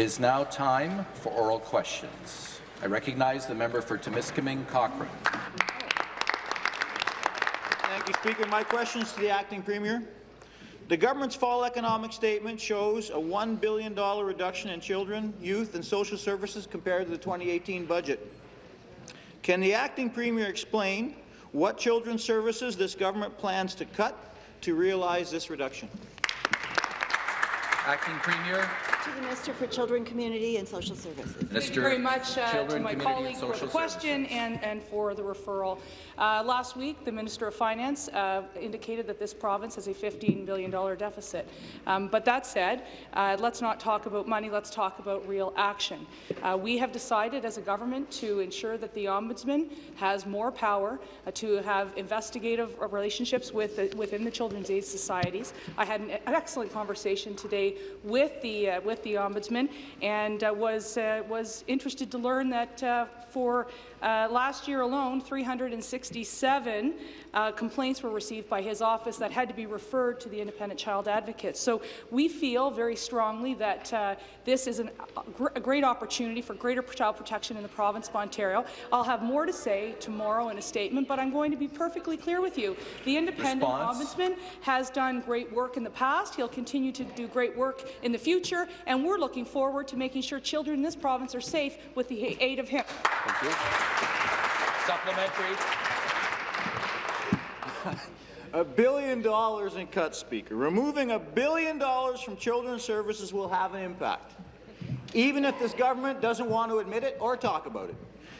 is now time for oral questions. I recognize the member for Timiskaming Cochrane. Thank you, Speaker. My questions to the acting premier. The government's fall economic statement shows a $1 billion reduction in children, youth and social services compared to the 2018 budget. Can the acting premier explain what children's services this government plans to cut to realize this reduction? Acting Premier. To the Minister for Children, Community and Social Services. Minister Thank you very much uh, to my Community colleague for the question and, and for the referral. Uh, last week, the Minister of Finance uh, indicated that this province has a $15 billion deficit. Um, but that said, uh, let's not talk about money, let's talk about real action. Uh, we have decided as a government to ensure that the Ombudsman has more power uh, to have investigative relationships with the, within the Children's Aid Societies. I had an excellent conversation today with the, uh, with the Ombudsman and uh, was, uh, was interested to learn that uh, for uh, last year alone, 367 uh, complaints were received by his office that had to be referred to the independent child advocate. So we feel very strongly that uh, this is an, a, great opportunity for greater child protection in the province of Ontario. I'll have more to say tomorrow in a statement, but I'm going to be perfectly clear with you. The independent Response. ombudsman has done great work in the past. He'll continue to do great work in the future, and we're looking forward to making sure children in this province are safe with the aid of him. Thank you. Supplementary. A billion dollars in cuts, Speaker. Removing a billion dollars from children's services will have an impact, even if this government doesn't want to admit it or talk about it.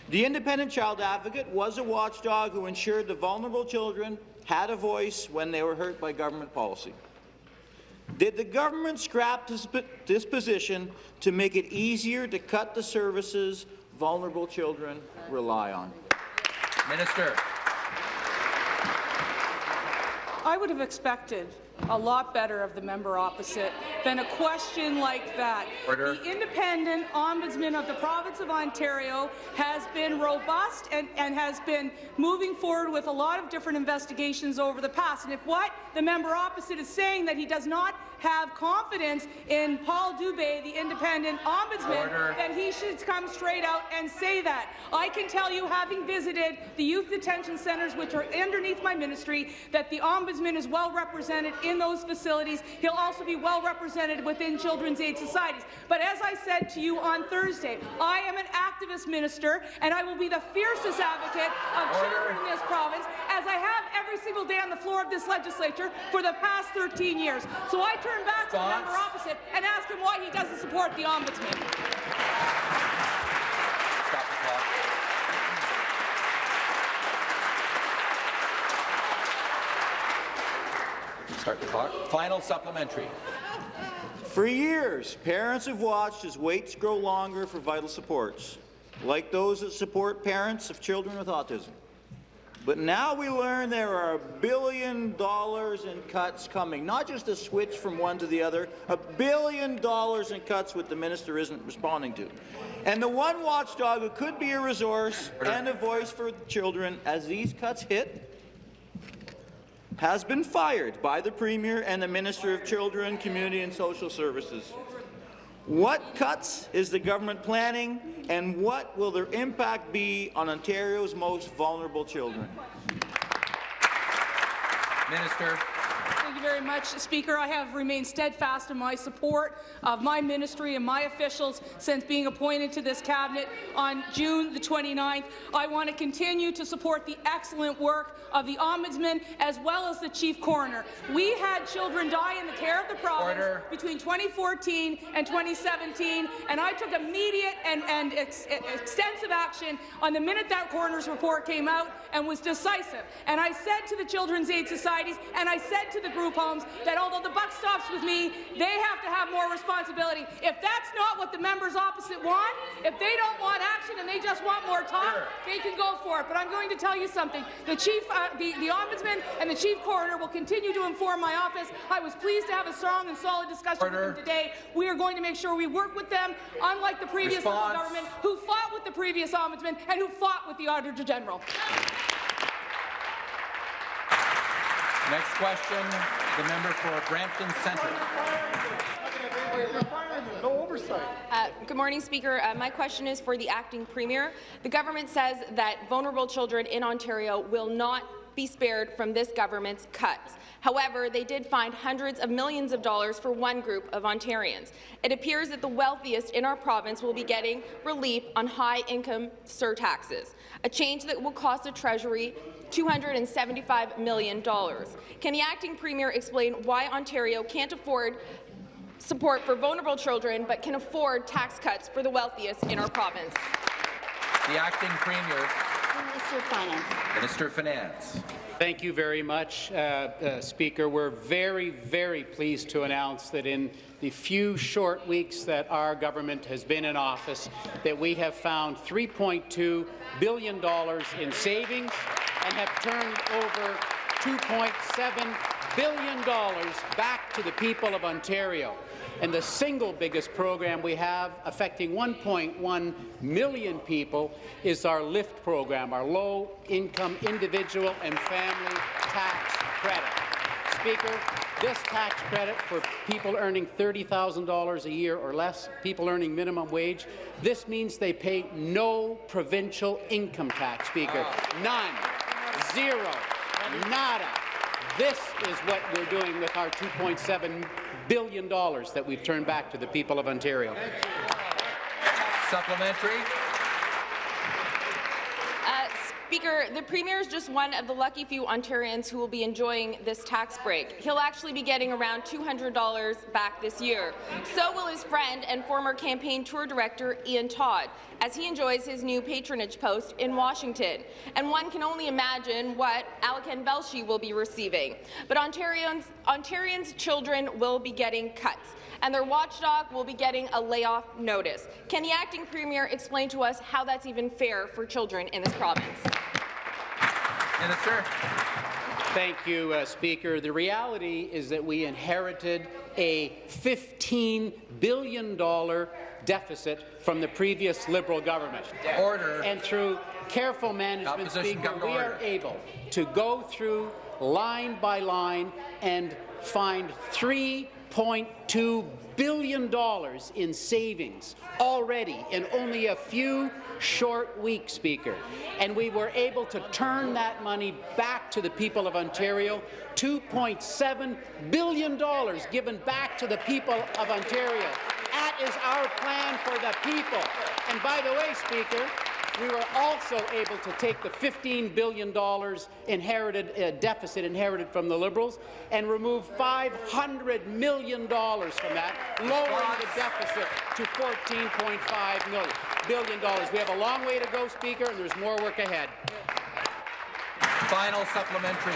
The independent child advocate was a watchdog who ensured the vulnerable children had a voice when they were hurt by government policy. Did the government scrap this, position to make it easier to cut the services vulnerable children rely on? Minister. I would have expected a lot better of the member opposite than a question like that. Order. The independent ombudsman of the province of Ontario has been robust and, and has been moving forward with a lot of different investigations over the past. And if what the member opposite is saying that he does not have confidence in Paul Dubé, the independent ombudsman, Order. then he should come straight out and say that. I can tell you, having visited the youth detention centres, which are underneath my ministry, that the ombudsman is well represented in those facilities. He'll also be well represented within children's aid societies. But as I said to you on Thursday, I am an activist minister, and I will be the fiercest advocate of children in this province, as I have every single day on the floor of this legislature for the past 13 years. So I turn back to the member opposite and ask him why he doesn't support the ombudsman. Stop the clock. Start the clock. Final supplementary. For years, parents have watched as waits grow longer for vital supports, like those that support parents of children with autism. But now we learn there are a billion dollars in cuts coming, not just a switch from one to the other, a billion dollars in cuts which the minister isn't responding to. And the one watchdog who could be a resource and a voice for children as these cuts hit has been fired by the Premier and the Minister of Children, Community and Social Services. What cuts is the government planning, and what will their impact be on Ontario's most vulnerable children? Minister. Thank you very much, Speaker. I have remained steadfast in my support of my ministry and my officials since being appointed to this cabinet on June the 29th. I want to continue to support the excellent work of the Ombudsman as well as the Chief Coroner. We had children die in the care of the province Order. between 2014 and 2017, and I took immediate and, and ex extensive action on the minute that coroner's report came out and was decisive. And I said to the Children's Aid Societies and I said to the group homes that although the buck stops with me, they have to have more responsibility. If that's not what the members opposite want, if they don't want action and they just want more talk, they can go for it. But I'm going to tell you something. The chief, uh, the, the ombudsman and the chief coroner will continue to inform my office. I was pleased to have a strong and solid discussion Order. with them today. We are going to make sure we work with them, unlike the previous government, who fought with the previous ombudsman and who fought with the Auditor General. Next question, the member for Brampton Centre. No oversight. Uh, good morning, Speaker. Uh, my question is for the acting premier. The government says that vulnerable children in Ontario will not be spared from this government's cuts. However, they did find hundreds of millions of dollars for one group of Ontarians. It appears that the wealthiest in our province will be getting relief on high-income surtaxes, a change that will cost the Treasury $275 million. Can the acting premier explain why Ontario can't afford support for vulnerable children but can afford tax cuts for the wealthiest in our province? The acting premier, Minister of Finance. Minister of Finance. Thank you very much, uh, uh, Speaker. We're very, very pleased to announce that in the few short weeks that our government has been in office, that we have found $3.2 billion in savings and have turned over $2.7 billion back to the people of Ontario. And the single biggest program we have affecting 1.1 million people is our LIFT program, our low-income individual and family tax credit. Speaker, this tax credit for people earning $30,000 a year or less, people earning minimum wage, this means they pay no provincial income tax, Speaker. None. Zero. Nada. This is what we're doing with our $2.7 billion dollars that we've turned back to the people of Ontario. Supplementary. Uh, Speaker, the Premier is just one of the lucky few Ontarians who will be enjoying this tax break. He'll actually be getting around $200 back this year. So will his friend and former campaign tour director Ian Todd, as he enjoys his new patronage post in Washington. And one can only imagine what Alykhan Velshi will be receiving. But Ontarians, Ontarians' children will be getting cuts and their watchdog will be getting a layoff notice. Can the acting premier explain to us how that's even fair for children in this province? Minister. Thank you, uh, Speaker. The reality is that we inherited a $15 billion deficit from the previous Liberal government. Order. And through careful management, Speaker, come to we are order. able to go through line by line and find $3.2 billion in savings already in only a few short weeks, Speaker. And we were able to turn that money back to the people of Ontario, $2.7 billion given back to the people of Ontario. That is our plan for the people. And by the way, Speaker, we were also able to take the $15 billion inherited uh, deficit inherited from the Liberals and remove $500 million from that, lowering the deficit to $14.5 billion. We have a long way to go, Speaker, and there's more work ahead. Final supplementary.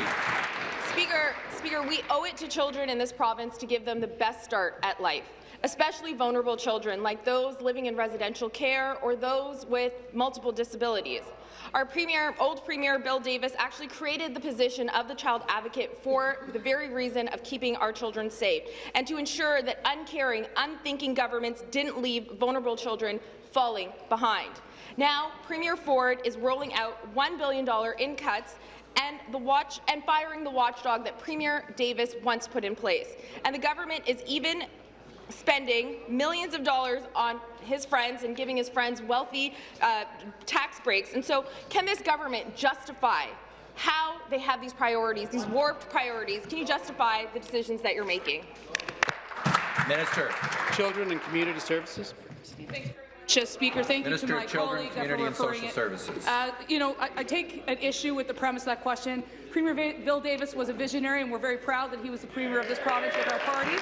Speaker, Speaker, we owe it to children in this province to give them the best start at life, especially vulnerable children like those living in residential care or those with multiple disabilities. Our Premier, old Premier Bill Davis actually created the position of the child advocate for the very reason of keeping our children safe and to ensure that uncaring, unthinking governments didn't leave vulnerable children falling behind. Now, Premier Ford is rolling out $1 billion in cuts and the watch and firing the watchdog that Premier Davis once put in place. And the government is even spending millions of dollars on his friends and giving his friends wealthy uh, tax breaks. And so, can this government justify how they have these priorities, these warped priorities? Can you justify the decisions that you're making? Minister. Children and Community Services. Just Speaker, thank Minister you to my of Children, colleague Community for and referring Social it. Services. Uh, you know, I, I take an issue with the premise of that question. Premier Bill Davis was a visionary, and we're very proud that he was the premier of this province with our party.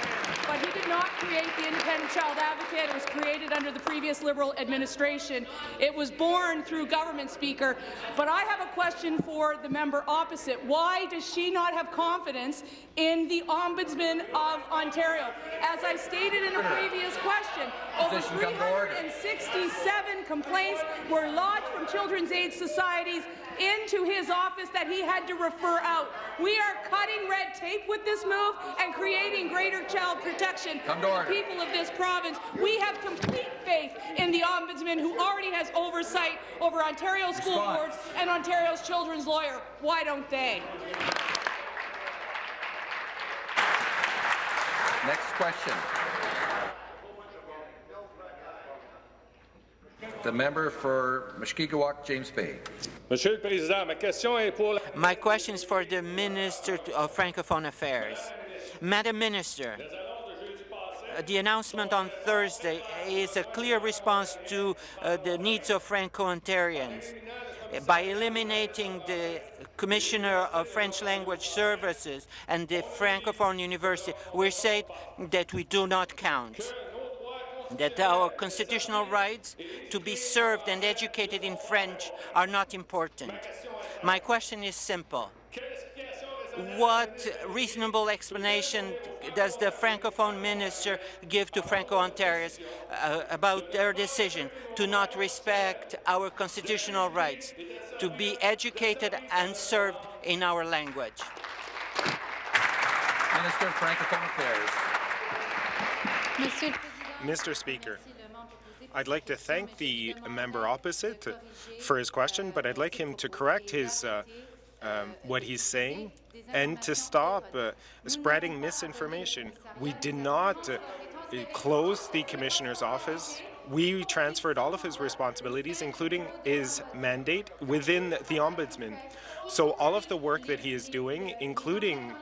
But he did not create the independent child advocate. It was created under the previous Liberal administration. It was born through government, Speaker. But I have a question for the member opposite. Why does she not have confidence in the Ombudsman of Ontario? As I stated in a previous question, over Position come to order. 367 complaints were lodged from Children's Aid Societies into his office that he had to refer out. We are cutting red tape with this move and creating greater child protection for the people of this province. We have complete faith in the Ombudsman who already has oversight over Ontario school boards and Ontario's children's lawyer. Why don't they? Next question. The member for Mushkegowuk, James Bay. My question is for the Minister of Francophone Affairs. Madam Minister, uh, the announcement on Thursday is a clear response to uh, the needs of Franco-Ontarians. By eliminating the Commissioner of French Language Services and the Francophone University, we say that we do not count that our constitutional rights to be served and educated in French are not important. My question is simple. What reasonable explanation does the Francophone minister give to Franco-Ontarians uh, about their decision to not respect our constitutional rights to be educated and served in our language? Minister of Francophone Affairs. Mr. Speaker, I'd like to thank the member opposite for his question, but I'd like him to correct his uh, um, what he's saying and to stop uh, spreading misinformation. We did not uh, close the commissioner's office. We transferred all of his responsibilities, including his mandate, within the ombudsman. So all of the work that he is doing, including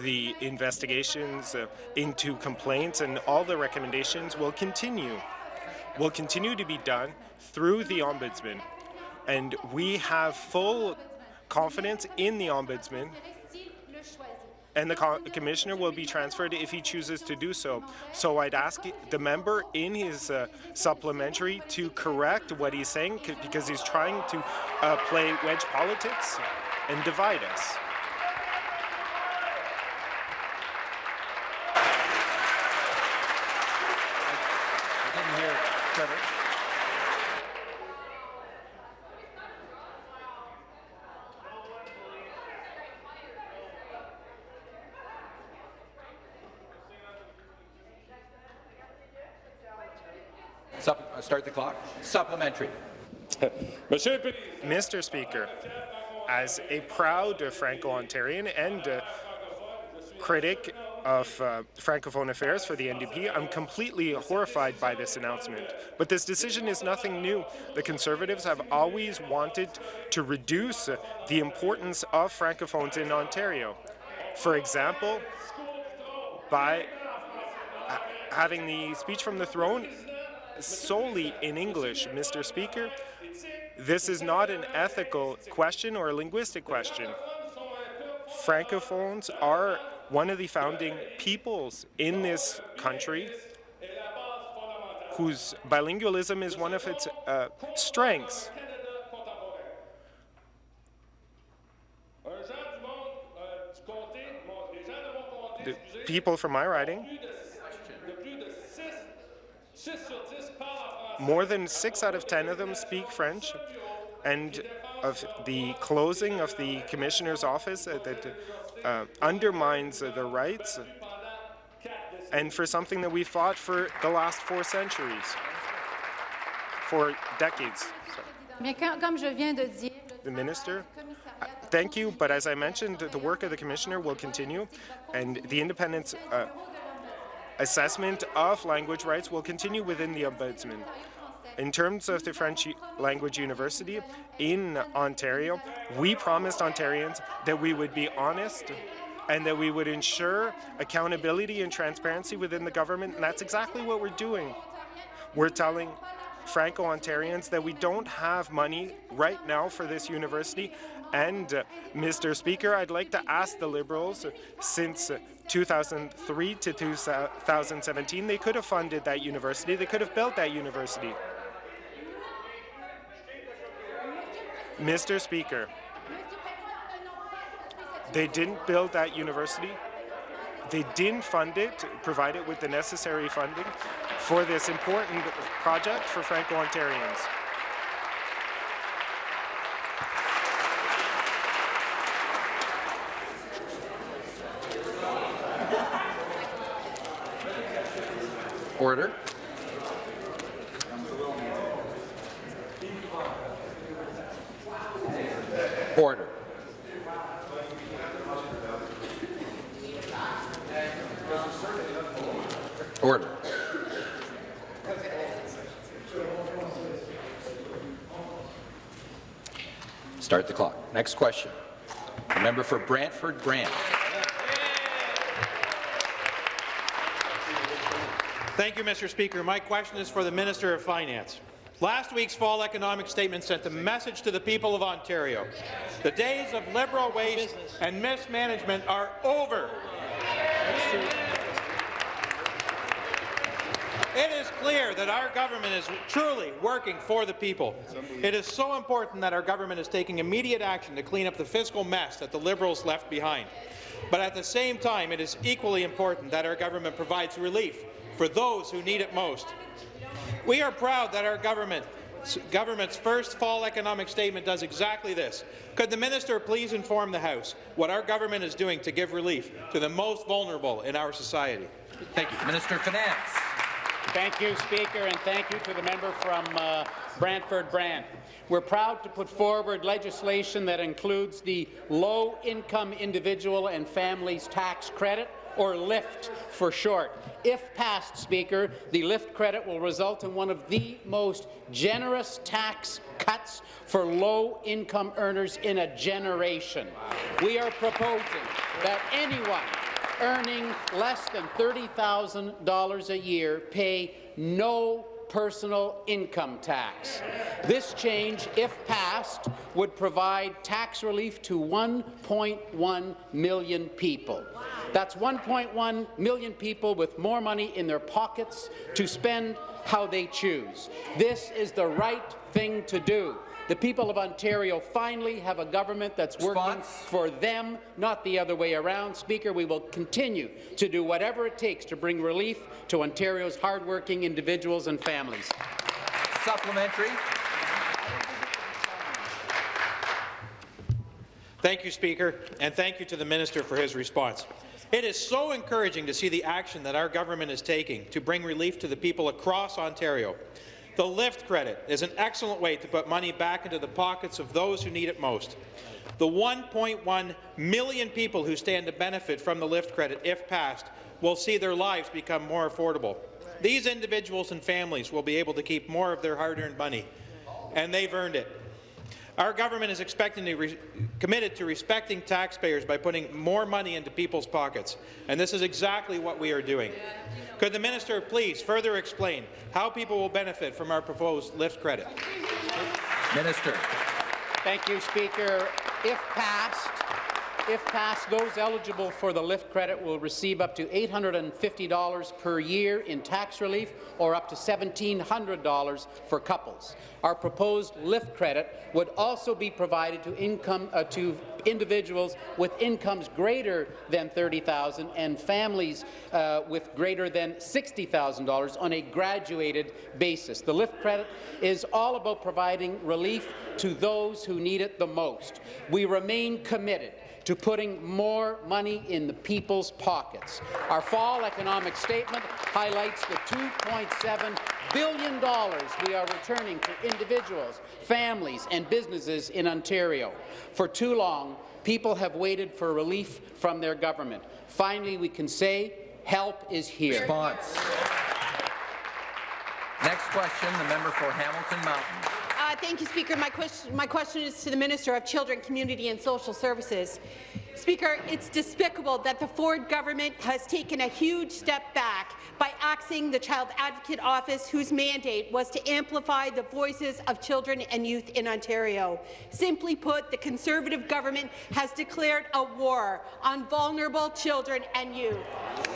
the investigations uh, into complaints and all the recommendations will continue. Will continue to be done through the Ombudsman. And we have full confidence in the Ombudsman and the co Commissioner will be transferred if he chooses to do so. So I'd ask the member in his uh, supplementary to correct what he's saying because he's trying to uh, play wedge politics and divide us. Start the clock. Supplementary. Mr. Speaker, as a proud Franco-Ontarian and uh, critic of uh, Francophone Affairs for the NDP. I'm completely horrified by this announcement. But this decision is nothing new. The Conservatives have always wanted to reduce the importance of Francophones in Ontario. For example, by uh, having the speech from the throne solely in English, Mr. Speaker, this is not an ethical question or a linguistic question. Francophones are one of the founding peoples in this country whose bilingualism is one of its uh, strengths. The people from my riding, more than six out of ten of them speak French, and of the closing of the commissioner's office uh, that uh, undermines uh, the rights and for something that we fought for the last four centuries, for decades. The minister, thank you, but as I mentioned, the work of the commissioner will continue, and the independence uh, assessment of language rights will continue within the ombudsman. In terms of the French Language University in Ontario, we promised Ontarians that we would be honest and that we would ensure accountability and transparency within the government, and that's exactly what we're doing. We're telling Franco-Ontarians that we don't have money right now for this university, and uh, Mr. Speaker, I'd like to ask the Liberals, uh, since uh, 2003 to 2017, they could have funded that university, they could have built that university. Mr. Speaker, they didn't build that university. They didn't fund it, provide it with the necessary funding for this important project for Franco-Ontarians. Order. Order. Order. Start the clock. Next question. The member for Brantford Brant. Thank you, Mr. Speaker. My question is for the Minister of Finance. Last week's fall economic statement sent a message to the people of Ontario. The days of Liberal waste and mismanagement are over. That our government is truly working for the people. It is so important that our government is taking immediate action to clean up the fiscal mess that the Liberals left behind. But at the same time, it is equally important that our government provides relief for those who need it most. We are proud that our government government's first fall economic statement does exactly this. Could the minister please inform the House what our government is doing to give relief to the most vulnerable in our society? Thank you. Minister of Finance. Thank you, Speaker, and thank you to the member from uh, Brantford Brant. We're proud to put forward legislation that includes the Low-Income Individual and Families Tax Credit, or LIFT for short. If passed, Speaker, the LIFT credit will result in one of the most generous tax cuts for low-income earners in a generation. We are proposing that anyone earning less than $30,000 a year pay no personal income tax. This change, if passed, would provide tax relief to 1.1 million people. That's 1.1 million people with more money in their pockets to spend how they choose. This is the right thing to do. The people of Ontario finally have a government that's working for them, not the other way around. Speaker, we will continue to do whatever it takes to bring relief to Ontario's hardworking individuals and families. Supplementary. Thank you, Speaker, and thank you to the Minister for his response. It is so encouraging to see the action that our government is taking to bring relief to the people across Ontario. The LIFT credit is an excellent way to put money back into the pockets of those who need it most. The 1.1 million people who stand to benefit from the LIFT credit, if passed, will see their lives become more affordable. These individuals and families will be able to keep more of their hard-earned money, and they've earned it. Our government is expecting to committed to respecting taxpayers by putting more money into people's pockets, and this is exactly what we are doing. Could the minister please further explain how people will benefit from our proposed LIFT credit? Minister. Thank you, Speaker. If passed, if passed, those eligible for the LIFT credit will receive up to $850 per year in tax relief or up to $1,700 for couples. Our proposed LIFT credit would also be provided to, income, uh, to individuals with incomes greater than 30,000 and families uh, with greater than $60,000 on a graduated basis. The LIFT credit is all about providing relief to those who need it the most. We remain committed to putting more money in the people's pockets. Our fall economic statement highlights the $2.7 billion we are returning to individuals, families and businesses in Ontario. For too long, people have waited for relief from their government. Finally, we can say help is here. Response. Next question, the member for Hamilton Mountain. Thank you, Speaker. My question, my question is to the Minister of Children, Community and Social Services. Speaker, it's despicable that the Ford government has taken a huge step back by axing the Child Advocate Office, whose mandate was to amplify the voices of children and youth in Ontario. Simply put, the Conservative government has declared a war on vulnerable children and youth.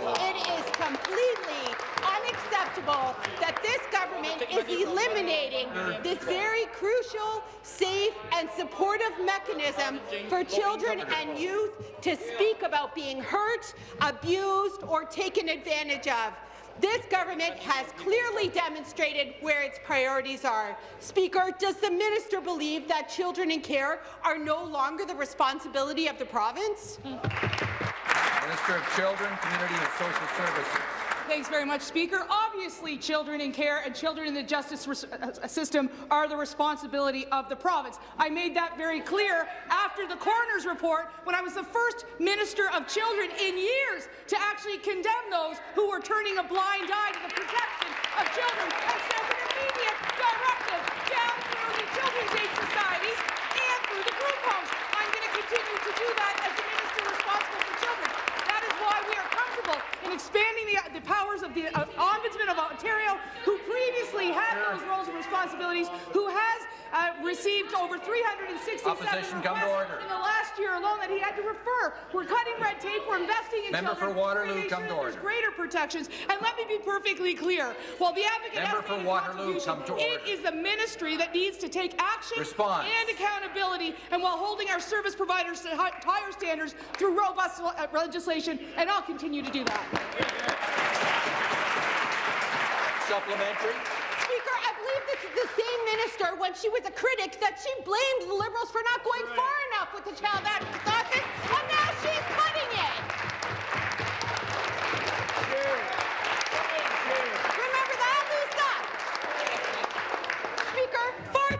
It is completely unacceptable that this government is eliminating this very crucial, safe and supportive mechanism for children and youth to speak about being hurt, abused or taken advantage of. This government has clearly demonstrated where its priorities are. Speaker, does the minister believe that children in care are no longer the responsibility of the province? Minister of Children, Community and Social Services. Thanks very much, Speaker. Obviously, children in care and children in the justice uh, system are the responsibility of the province. I made that very clear after the coroner's report when I was the first Minister of Children in years to actually condemn those who were turning a blind eye to the protection of children and sent an immediate directive down through the Children's Aid Societies and through the group homes. I'm going to continue to do that as the and expanding the, the powers of the uh, Ombudsman of Ontario, who previously had those roles and responsibilities, who has uh, received over 367 Opposition, come to requests order. in the last year alone that he had to refer. We're cutting red tape. We're investing in Member children. for Waterloo, come to order. greater protections. And let me be perfectly clear. While the advocate Member for Waterloo, come to order. is the ministry that needs to take action Response. and accountability, and while holding our service providers to higher standards through robust uh, legislation, and I'll continue to do that. Supplementary. Speaker, I believe this is the same minister when she was a critic that she blamed the Liberals for not going far enough with the Child Advocate's Office, and now she's cutting it. Remember that, Lisa? Speaker, far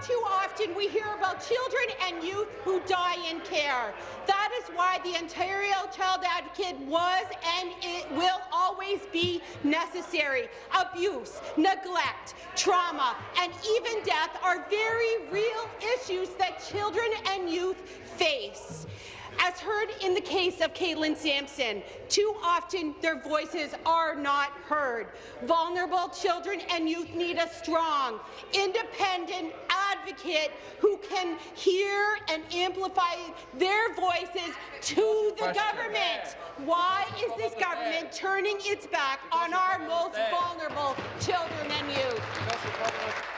we hear about children and youth who die in care. That is why the Ontario Child Advocate was and it will always be necessary. Abuse, neglect, trauma, and even death are very real issues that children and youth face. As heard in the case of Katelynn Sampson, too often their voices are not heard. Vulnerable children and youth need a strong, independent advocate who can hear and amplify their voices to the government. Why is this government turning its back on our most vulnerable children and youth?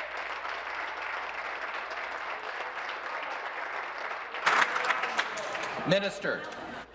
Minister.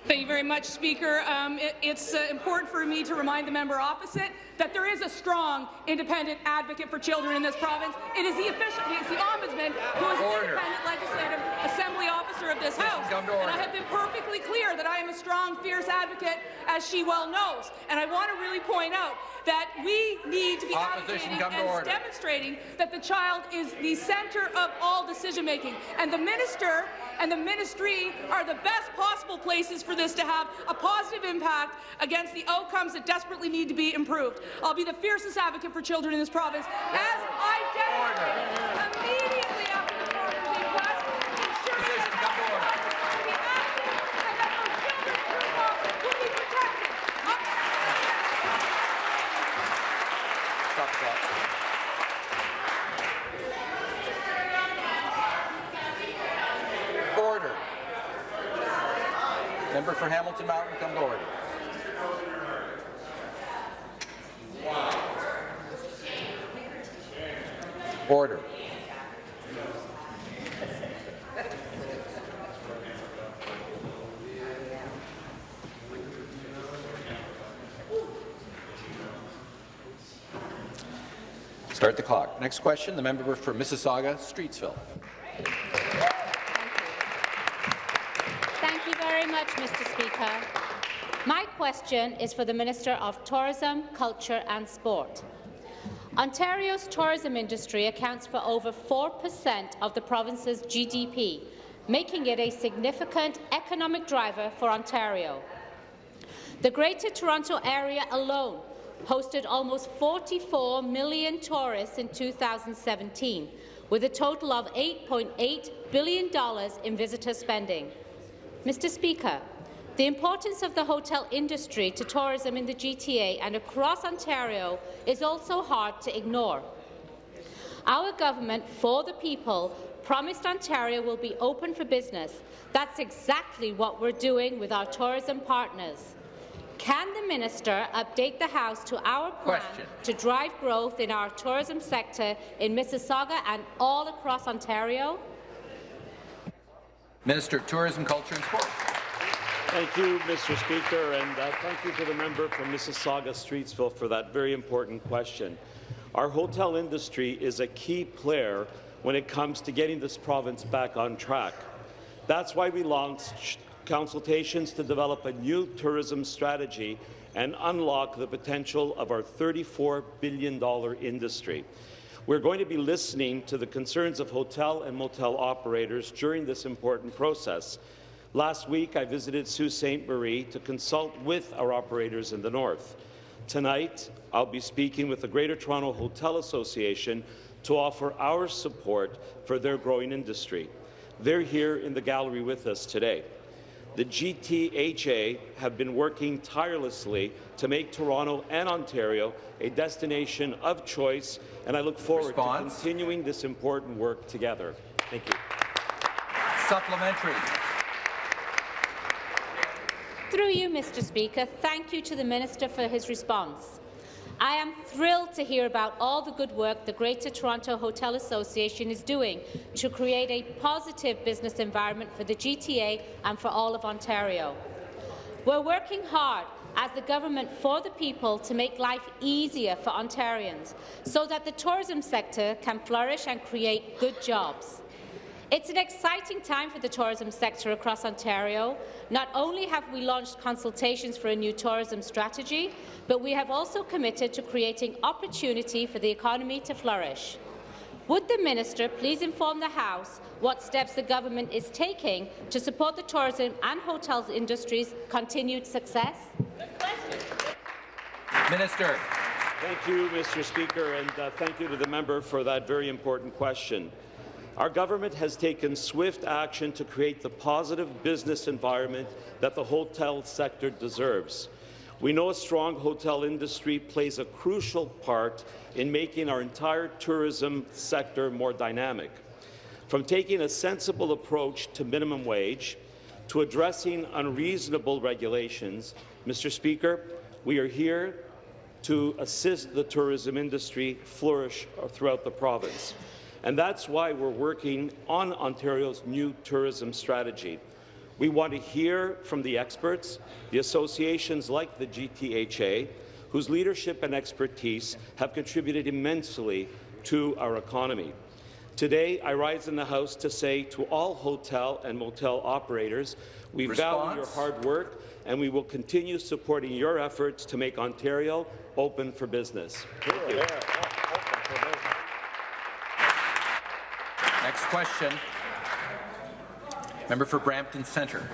Thank you very much, Speaker. Um, it- it's uh, important for me to remind the member opposite that there is a strong, independent advocate for children in this province. It is the official, it's the ombudsman who is Order. the independent legislative assembly officer of this House. And I have been perfectly clear that I am a strong, fierce advocate, as she well knows. And I want to really point out that we need to be Opposition, advocating and order. demonstrating that the child is the centre of all decision-making. And the minister and the ministry are the best possible places for this to have a positive impact against the outcomes that desperately need to be improved. I'll be the fiercest advocate for children in this province, as I demonstrated immediately after the coroner's inquest, ensuring that will be active and that those children who lost will be protected. Stop. Order. Member for Hamilton Mountain, come to order. Start the clock. Next question, the member for Mississauga, Streetsville. Thank you very much, Mr. Speaker. My question is for the Minister of Tourism, Culture and Sport. Ontario's tourism industry accounts for over 4% of the province's GDP, making it a significant economic driver for Ontario. The Greater Toronto Area alone hosted almost 44 million tourists in 2017, with a total of $8.8 billion in visitor spending. Mr. Speaker, the importance of the hotel industry to tourism in the GTA and across Ontario is also hard to ignore. Our government, for the people, promised Ontario will be open for business. That's exactly what we're doing with our tourism partners. Can the minister update the House to our plan Question. to drive growth in our tourism sector in Mississauga and all across Ontario? Minister of Tourism, Culture and Sport. Thank you, Mr. Speaker, and uh, thank you to the member from Mississauga Streetsville for that very important question. Our hotel industry is a key player when it comes to getting this province back on track. That's why we launched consultations to develop a new tourism strategy and unlock the potential of our $34 billion industry. We're going to be listening to the concerns of hotel and motel operators during this important process. Last week, I visited Sault Ste. Marie to consult with our operators in the north. Tonight, I'll be speaking with the Greater Toronto Hotel Association to offer our support for their growing industry. They're here in the gallery with us today. The GTHA have been working tirelessly to make Toronto and Ontario a destination of choice, and I look forward Response? to continuing this important work together. Thank you. Supplementary. Through you, Mr Speaker, thank you to the Minister for his response. I am thrilled to hear about all the good work the Greater Toronto Hotel Association is doing to create a positive business environment for the GTA and for all of Ontario. We're working hard as the government for the people to make life easier for Ontarians so that the tourism sector can flourish and create good jobs. It's an exciting time for the tourism sector across Ontario. Not only have we launched consultations for a new tourism strategy, but we have also committed to creating opportunity for the economy to flourish. Would the minister please inform the House what steps the government is taking to support the tourism and hotels industry's continued success? Minister. Thank you, Mr. Speaker, and uh, thank you to the member for that very important question. Our government has taken swift action to create the positive business environment that the hotel sector deserves. We know a strong hotel industry plays a crucial part in making our entire tourism sector more dynamic. From taking a sensible approach to minimum wage to addressing unreasonable regulations, Mr. Speaker, we are here to assist the tourism industry flourish throughout the province. And that's why we're working on Ontario's new tourism strategy. We want to hear from the experts, the associations like the GTHA, whose leadership and expertise have contributed immensely to our economy. Today, I rise in the House to say to all hotel and motel operators, we value your hard work and we will continue supporting your efforts to make Ontario open for business. Thank you. Next question. Member for Brampton Centre.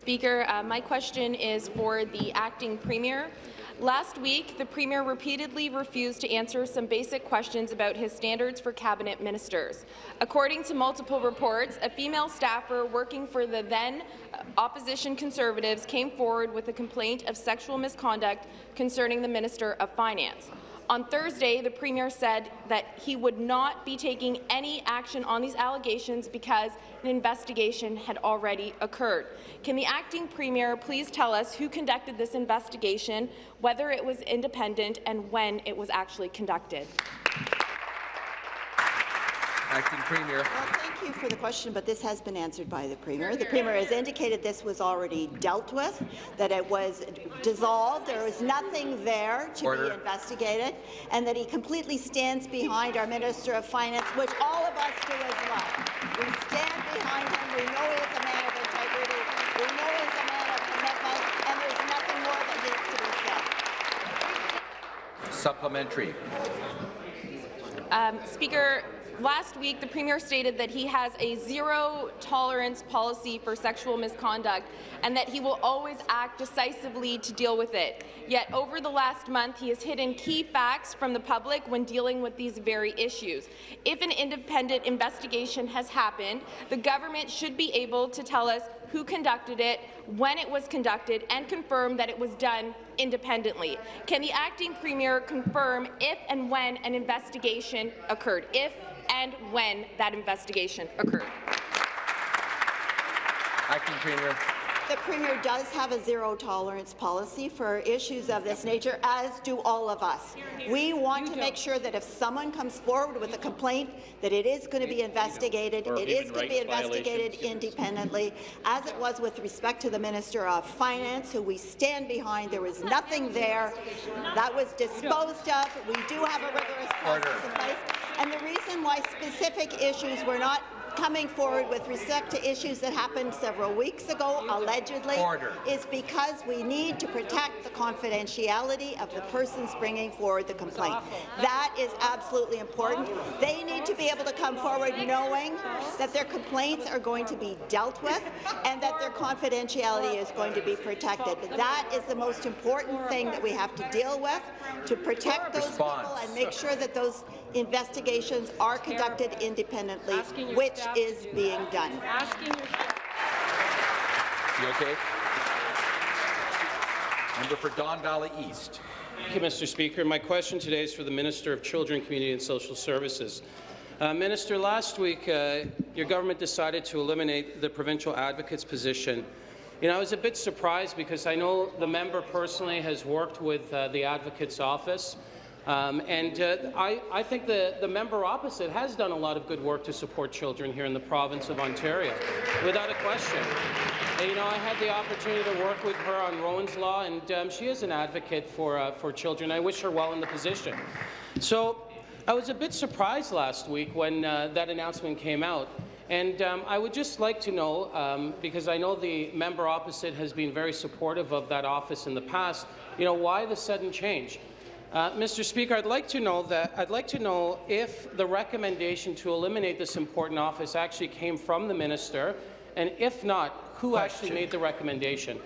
Speaker, uh, my question is for the acting premier. Last week, the Premier repeatedly refused to answer some basic questions about his standards for cabinet ministers. According to multiple reports, a female staffer working for the then opposition Conservatives came forward with a complaint of sexual misconduct concerning the Minister of Finance. On Thursday, the Premier said that he would not be taking any action on these allegations because an investigation had already occurred. Can the acting Premier please tell us who conducted this investigation, whether it was independent, and when it was actually conducted? Acting Premier. Well, thank you for the question, but this has been answered by the Premier. The Premier has indicated this was already dealt with, that it was dissolved, there was nothing there to Order. be investigated, and that he completely stands behind our Minister of Finance, which all of us do as well. We stand behind him. We know he is a man of integrity. We know he is a man of commitment, and there's nothing more that needs to be said. Supplementary. Um, Speaker, last week the Premier stated that he has a zero-tolerance policy for sexual misconduct and that he will always act decisively to deal with it. Yet over the last month, he has hidden key facts from the public when dealing with these very issues. If an independent investigation has happened, the government should be able to tell us who conducted it, when it was conducted, and confirm that it was done independently. Can the acting premier confirm if and when an investigation occurred? If and when that investigation occurred? Acting Premier. The Premier does have a zero-tolerance policy for issues of this nature, as do all of us. We want to make sure that if someone comes forward with a complaint, that it is going to be investigated, Or it is going to be investigated independently, as it was with respect to the Minister of Finance, who we stand behind. There was nothing there. That was disposed of. We do have a rigorous process in place. And the reason why specific issues were not coming forward with respect to issues that happened several weeks ago, allegedly, Order. is because we need to protect the confidentiality of the persons bringing forward the complaint. That is absolutely important. They need to be able to come forward knowing that their complaints are going to be dealt with and that their confidentiality is going to be protected. That is the most important thing that we have to deal with, to protect those Response. people and make sure that those investigations are conducted independently, which is being done. Is he okay? Member for Don Valley East. Thank you, Mr. Speaker. My question today is for the Minister of Children, Community and Social Services. Uh, Minister, last week uh, your government decided to eliminate the provincial advocate's position. You know, I was a bit surprised because I know the member personally has worked with uh, the advocate's office. Um, and uh, I, I, think the, the member opposite has done a lot of good work to support children here in the province of Ontario, without a question. And, you know, I had the opportunity to work with her on Rowan's Law, and um, she is an advocate for, uh, for children. I wish her well in the position. So I was a bit surprised last week when uh, that announcement came out. And um, I would just like to know, um, because I know the member opposite has been very supportive of that office in the past, you know, why the sudden change? Uh, Mr. Speaker, I'd like to know that I'd like to know if the recommendation to eliminate this important office actually came from the minister, and if not, who Question. actually made the recommendation?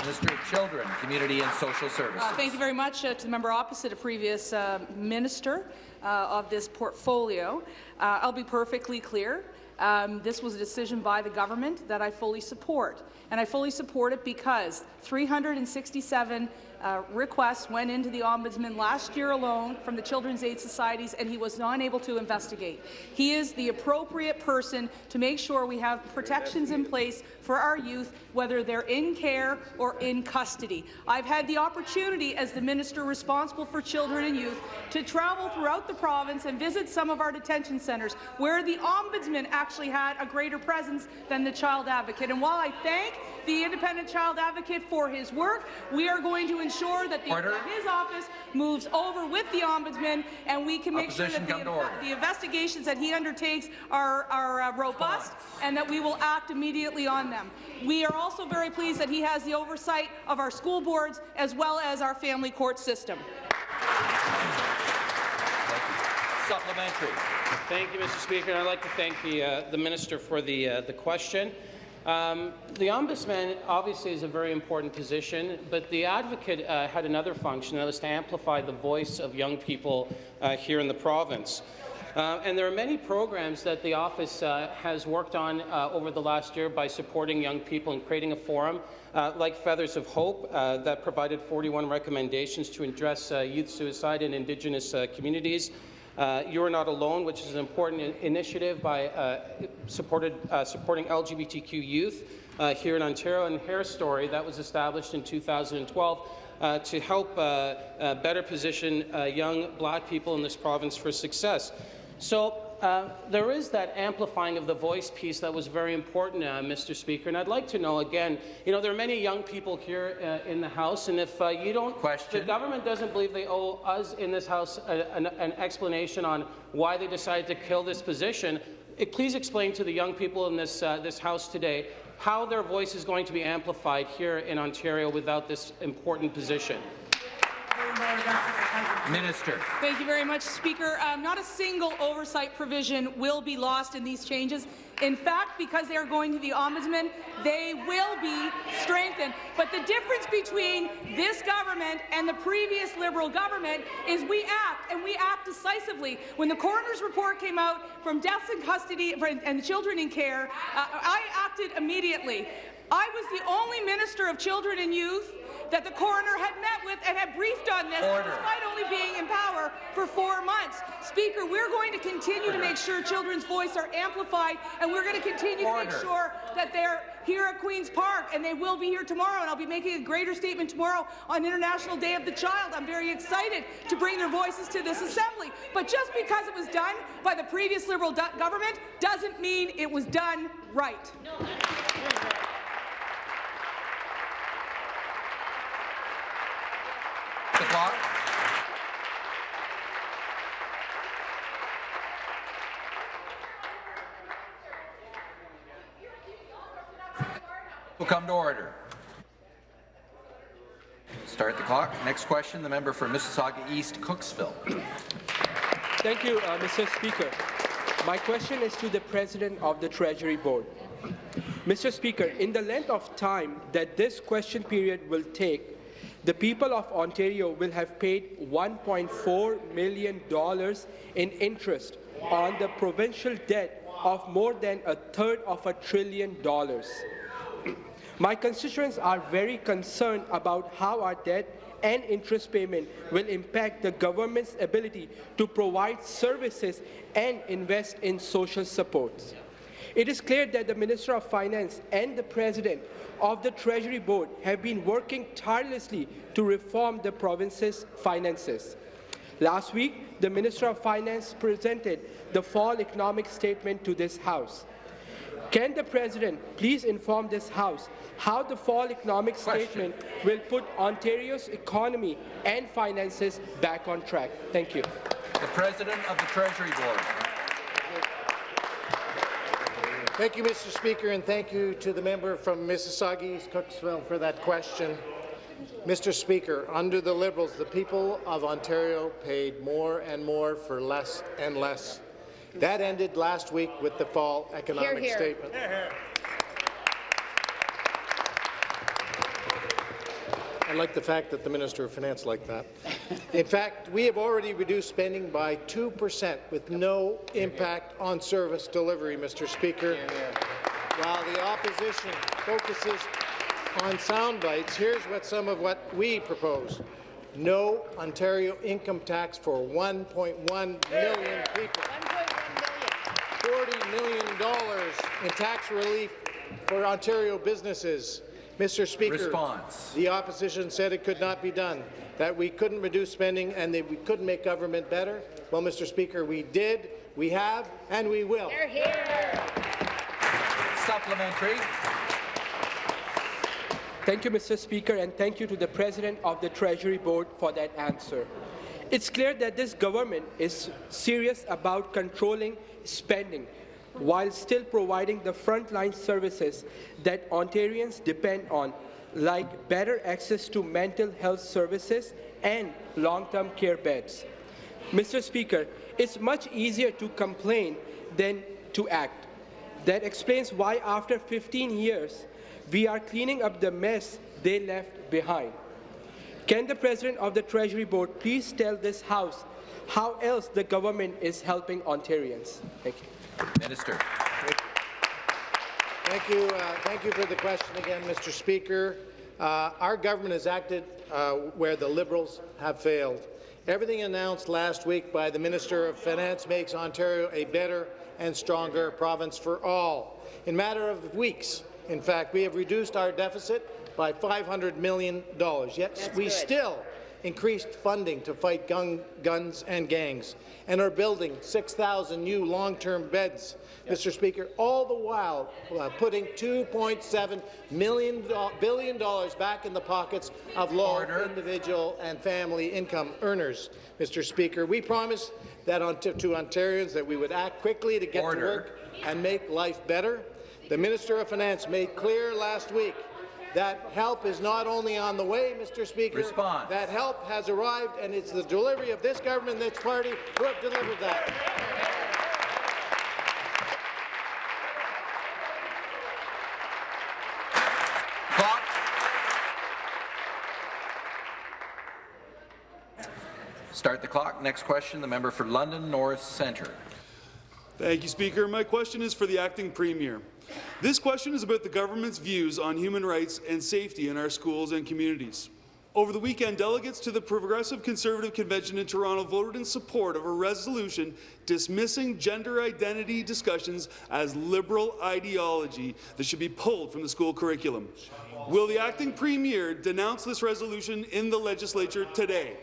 Minister of Children, Community and Social Services. Uh, thank you very much uh, to the member opposite, a previous uh, minister uh, of this portfolio. Uh, I'll be perfectly clear. Um, this was a decision by the government that I fully support, and I fully support it because 367 uh, requests went into the Ombudsman last year alone from the Children's Aid Societies, and he was not able to investigate. He is the appropriate person to make sure we have protections in place for our youth, whether they're in care or in custody. I've had the opportunity, as the minister responsible for children and youth, to travel throughout the province and visit some of our detention centres, where the Ombudsman actually had a greater presence than the Child Advocate. And while I thank the Independent Child Advocate for his work, we are going to ensure that, the, his office moves over with the Ombudsman, and we can make Opposition sure that the, the, investigations that he undertakes are, are uh, robust and that we will act immediately on them. We are also very pleased that he has the oversight of our school boards as well as our family court system. Supplementary. Thank you, Mr. Speaker. I'd like to thank the, uh, the minister for the, uh, the question. Um, the ombudsman obviously is a very important position, but the advocate uh, had another function, that was to amplify the voice of young people uh, here in the province. Uh, and there are many programs that the office uh, has worked on uh, over the last year by supporting young people and creating a forum uh, like Feathers of Hope that provided 41 recommendations to address youth suicide in Indigenous communities. Uh, You're Not Alone, which is an important initiative by uh, supported, uh, supporting LGBTQ youth uh, here in Ontario, and Hair Story that was established in 2012 uh, to help uh, better position young black people in this province for success. So uh, there is that amplifying of the voice piece that was very important, uh, Mr. Speaker. And I'd like to know again, you know, there are many young people here uh, in the House, and if uh, you don't, Question. the government doesn't believe they owe us in this House a, an, an, explanation on why they decided to kill this position, it, please explain to the young people in this, uh, this House today how their voice is going to be amplified here in Ontario without this important position. Minister. Thank you very much, Speaker. Um, not a single oversight provision will be lost in these changes. In fact, because they are going to the Ombudsman, they will be strengthened. But the difference between this government and the previous Liberal government is we act, and we act decisively. When the coroner's report came out from deaths in custody and children in care, uh, I acted immediately. I was the only Minister of Children and Youth that the coroner had met with and had briefed on this, Order. despite only being in power for four months. Speaker, we're going to continue Order. to make sure children's voice are amplified, and we're going to continue Order. to make sure that they're here at Queen's Park, and they will be here tomorrow, and I'll be making a greater statement tomorrow on International Day of the Child. I'm very excited to bring their voices to this assembly. But just because it was done by the previous Liberal government doesn't mean it was done right. No. The clock. Will come to order. Start the clock. Next question, the member for Mississauga East, Cooksville. Thank you, uh, Mr. Speaker. My question is to the President of the Treasury Board. Mr. Speaker, in the length of time that this question period will take, the people of Ontario will have paid $1.4 million in interest on the provincial debt of more than a third of a trillion dollars. My constituents are very concerned about how our debt and interest payment will impact the government's ability to provide services and invest in social supports. It is clear that the Minister of Finance and the President of the Treasury Board have been working tirelessly to reform the province's finances. Last week, the Minister of Finance presented the fall economic statement to this House. Can the President please inform this House how the fall economic Question. statement will put Ontario's economy and finances back on track? Thank you. The President of the Treasury Board. Thank you, Mr. Speaker, and thank you to the member from Mississauga East Cooksville for that question. Mr. Speaker, under the Liberals, the people of Ontario paid more and more for less and less. That ended last week with the fall economic here. statement. I like the fact that the Minister of Finance liked that. In fact, we have already reduced spending by 2 percent with no impact on service delivery, Mr. Speaker. While the opposition focuses on sound bites, here's what some of what we propose. No Ontario income tax for 1.1 million people. $40 million in tax relief for Ontario businesses. Mr. Speaker, Response. the opposition said it could not be done, that we couldn't reduce spending and that we couldn't make government better. Well, Mr. Speaker, we did, we have, and we will. They're here. Supplementary. Thank you, Mr. Speaker, and thank you to the President of the Treasury Board for that answer. It's clear that this government is serious about controlling spending while still providing the frontline services that Ontarians depend on, like better access to mental health services and long-term care beds. Mr. Speaker, it's much easier to complain than to act. That explains why after 15 years, we are cleaning up the mess they left behind. Can the President of the Treasury Board please tell this House how else the government is helping Ontarians? Thank you. Minister. Thank you. Uh, thank you for the question again, Mr. Speaker. Uh, our government has acted uh, where the Liberals have failed. Everything announced last week by the Minister of Finance makes Ontario a better and stronger province for all. In matter of weeks, in fact, we have reduced our deficit by $500 million, yet we still increased funding to fight gun, guns and gangs, and are building 6,000 new long-term beds, Mr. Speaker, all the while uh, putting $2.7 billion back in the pockets of low individual and family income earners. Mr. Speaker, we promised that on to, to Ontarians that we would act quickly to get Order. to work and make life better. The Minister of Finance made clear last week that help is not only on the way, Mr. Speaker. Response. That help has arrived, and it's the delivery of this government and this party who have delivered that. Clock. Start the clock. Next question, the member for London North Centre. Thank you, Speaker. My question is for the acting premier. This question is about the government's views on human rights and safety in our schools and communities. Over the weekend, delegates to the Progressive Conservative Convention in Toronto voted in support of a resolution dismissing gender identity discussions as liberal ideology that should be pulled from the school curriculum. Will the acting premier denounce this resolution in the legislature today?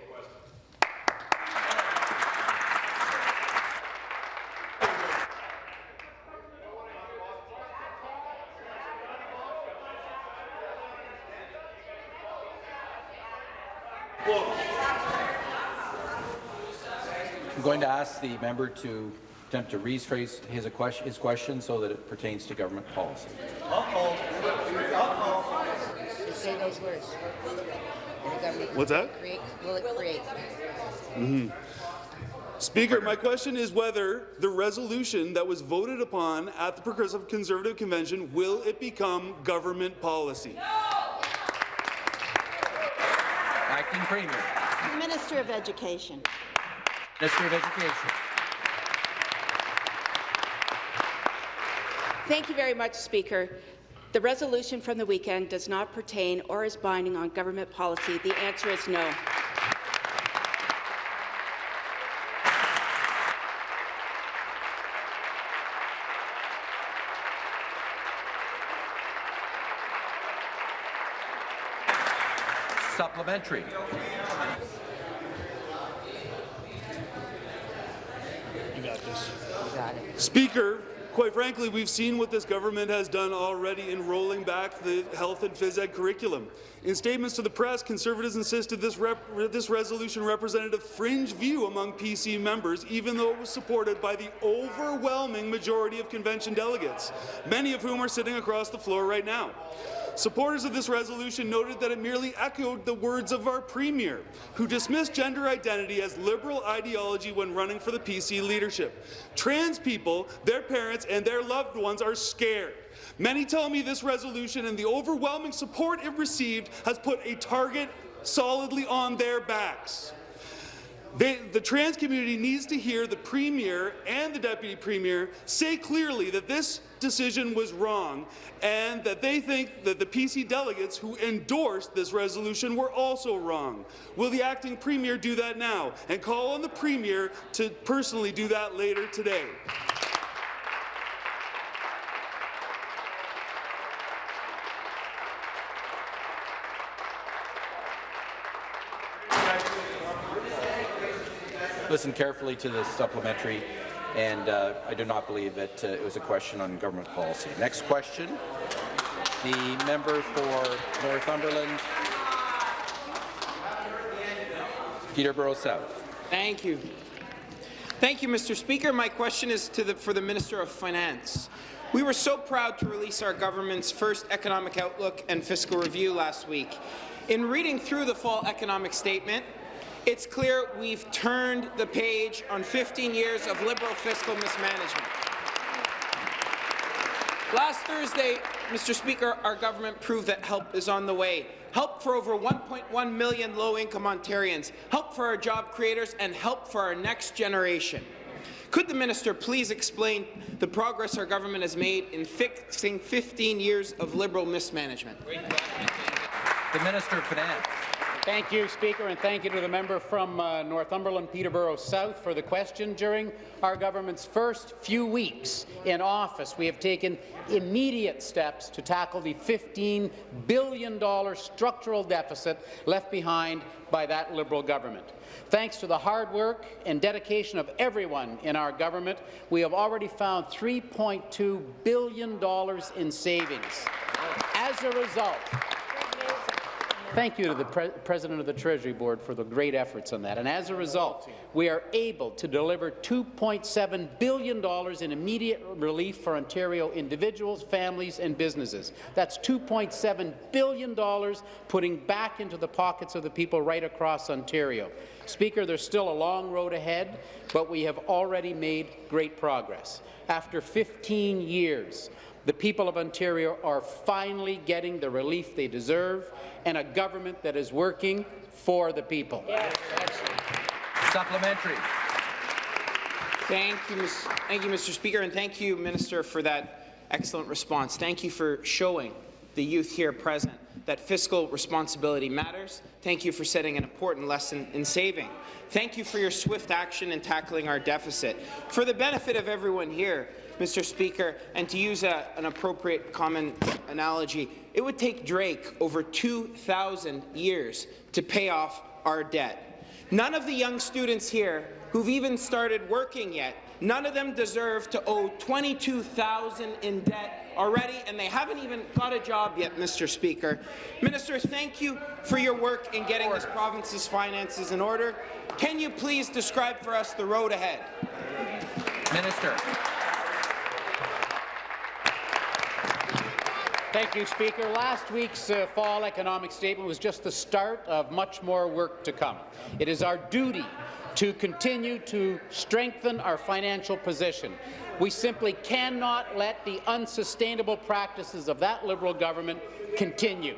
Ask the member to attempt to rephrase his, question, his question so that it pertains to government policy. Just say those words. And the government What's that? Create, will it create? Mhm. Speaker, my question is whether the resolution that was voted upon at the Progressive Conservative Convention, will it become government policy? No! Acting Premier. Minister of Education. Minister of Education. Thank you very much, Speaker. The resolution from the weekend does not pertain or is binding on government policy. The answer is no. Supplementary. You got this. Speaker, quite frankly, we've seen what this government has done already in rolling back the health and phys ed curriculum. In statements to the press, Conservatives insisted this, rep this resolution represented a fringe view among PC members, even though it was supported by the overwhelming majority of convention delegates, many of whom are sitting across the floor right now. Supporters of this resolution noted that it merely echoed the words of our Premier, who dismissed gender identity as liberal ideology when running for the PC leadership. Trans people, their parents, and their loved ones are scared. Many tell me this resolution and the overwhelming support it received has put a target solidly on their backs. They, the trans community needs to hear the Premier and the Deputy Premier say clearly that this decision was wrong and that they think that the PC delegates who endorsed this resolution were also wrong. Will the acting Premier do that now and call on the Premier to personally do that later today? Listen carefully to the supplementary, and uh, I do not believe that uh, it was a question on government policy. Next question, the member for Northumberland, Peterborough South. Thank you. Thank you, Mr. Speaker. My question is to the, for the Minister of Finance. We were so proud to release our government's first economic outlook and fiscal review last week. In reading through the fall economic statement, it's clear we've turned the page on 15 years of Liberal fiscal mismanagement. Last Thursday, Mr. Speaker, our government proved that help is on the way. Help for over 1.1 million low-income Ontarians, help for our job creators, and help for our next generation. Could the minister please explain the progress our government has made in fixing 15 years of Liberal mismanagement? The Minister of Finance. Thank you, Speaker, and thank you to the member from uh, Northumberland, Peterborough South, for the question. During our government's first few weeks in office, we have taken immediate steps to tackle the $15 billion structural deficit left behind by that Liberal government. Thanks to the hard work and dedication of everyone in our government, we have already found $3.2 billion in savings. As a result, Thank you to the Pre President of the Treasury Board for the great efforts on that. And as a result, we are able to deliver $2.7 billion in immediate relief for Ontario individuals, families and businesses. That's $2.7 billion putting back into the pockets of the people right across Ontario. Speaker, there's still a long road ahead, but we have already made great progress. After 15 years, the people of Ontario are finally getting the relief they deserve and a government that is working for the people. Yes. Supplementary. Thank you, thank you, Mr. Speaker, and thank you, Minister, for that excellent response. Thank you for showing the youth here present that fiscal responsibility matters. Thank you for setting an important lesson in saving. Thank you for your swift action in tackling our deficit. For the benefit of everyone here, Mr. Speaker, and to use a, an appropriate common analogy, it would take Drake over 2,000 years to pay off our debt. None of the young students here who've even started working yet, none of them deserve to owe 22,000 in debt already, and they haven't even got a job yet, Mr. Speaker. Minister, thank you for your work in getting this province's finances in order. Can you please describe for us the road ahead? Minister. Thank you, Speaker. Last week's uh, fall economic statement was just the start of much more work to come. It is our duty to continue to strengthen our financial position. We simply cannot let the unsustainable practices of that Liberal government continue.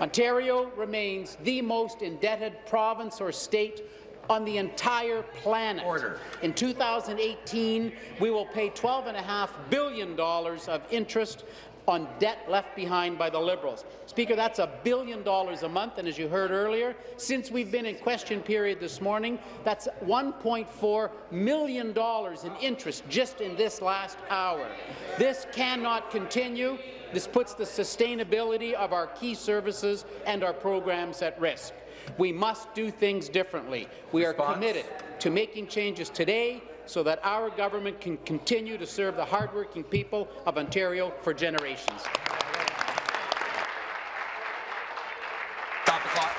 Ontario remains the most indebted province or state on the entire planet. Order. In 2018, we will pay $12.5 billion of interest on debt left behind by the Liberals. Speaker, that's a billion dollars a month, and as you heard earlier, since we've been in question period this morning, that's $1.4 million in interest just in this last hour. This cannot continue. This puts the sustainability of our key services and our programs at risk. We must do things differently. We are committed to making changes today so that our government can continue to serve the hardworking people of Ontario for generations. Stop the clock.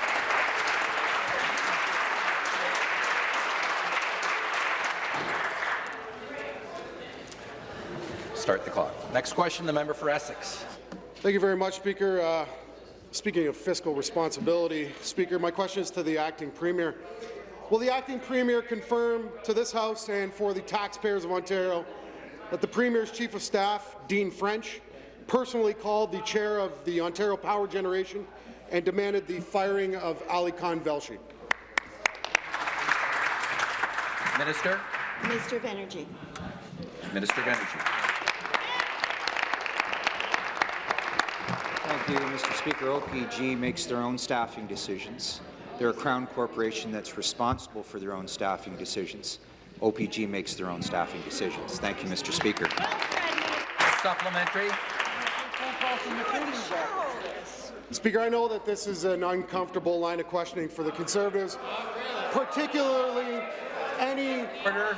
Start the clock. Next question, the member for Essex. Thank you very much, Speaker. Uh, speaking of fiscal responsibility, Speaker, my question is to the acting premier. Will the acting premier confirm to this House and for the taxpayers of Ontario that the Premier's Chief of Staff, Dean French, personally called the chair of the Ontario Power Generation and demanded the firing of Alykhan Velshi? Minister. Minister of Energy. Minister of Energy. Thank you, Mr. Speaker. OPG makes their own staffing decisions. They're a Crown corporation that's responsible for their own staffing decisions. OPG makes their own staffing decisions. Thank you, Mr. Speaker. Supplementary. Speaker, I know that this is an uncomfortable line of questioning for the Conservatives, particularly any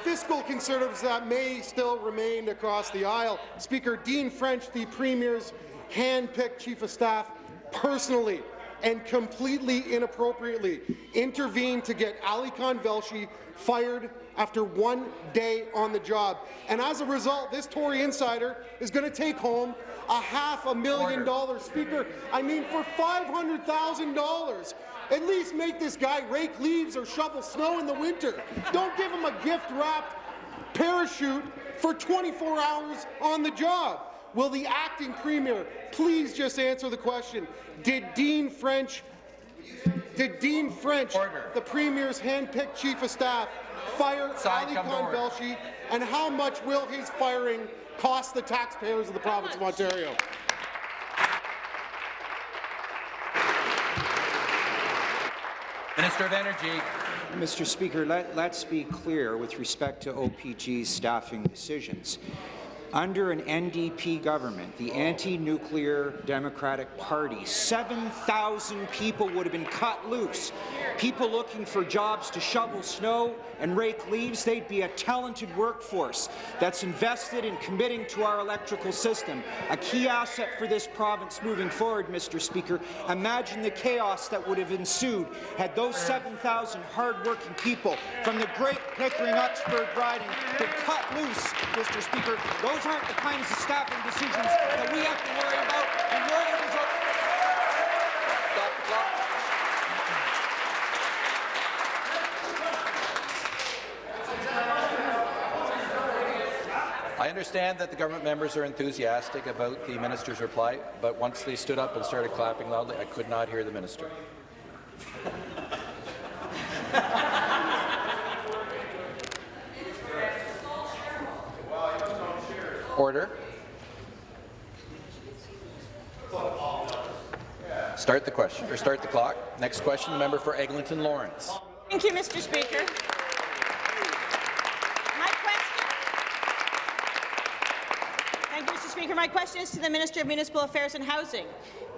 fiscal Conservatives that may still remain across the aisle. Speaker, Dean French, the Premier's hand-picked Chief of Staff, personally and completely inappropriately intervened to get Alykhan Velshi fired after one day on the job. And as a result, this Tory insider is going to take home a half a million dollars. Speaker, I mean, for $500,000, at least make this guy rake leaves or shovel snow in the winter. Don't give him a gift-wrapped parachute for 24 hours on the job. Will the acting premier please just answer the question? Did Dean French, did Dean French, Order. the premier's hand-picked chief of staff, fire Side Alykhan order. Velshi, and how much will his firing cost the taxpayers of the province of Ontario? Minister of Energy. Mr. Speaker, let, let's be clear with respect to OPG's staffing decisions. Under an NDP government, the anti-nuclear Democratic Party, 7,000 people would have been cut loose. People looking for jobs to shovel snow and rake leaves, they'd be a talented workforce that's invested in committing to our electrical system, a key asset for this province moving forward, Mr. Speaker. Imagine the chaos that would have ensued had those 7,000 hard-working people from the Great Pickering-Uxbridge riding been cut loose, Mr. Speaker. Those aren't the kinds of staffing decisions that we have to worry about, and Northerners are Stop the clock. I understand that the government members are enthusiastic about the minister's reply, but once they stood up and started clapping loudly, I could not hear the minister. Order. Start the question, or start the clock. Next question, the member for Eglinton Lawrence. Thank you, Mr. Speaker. My question, Thank you, Mr. Speaker. My question is to the Minister of Municipal Affairs and Housing.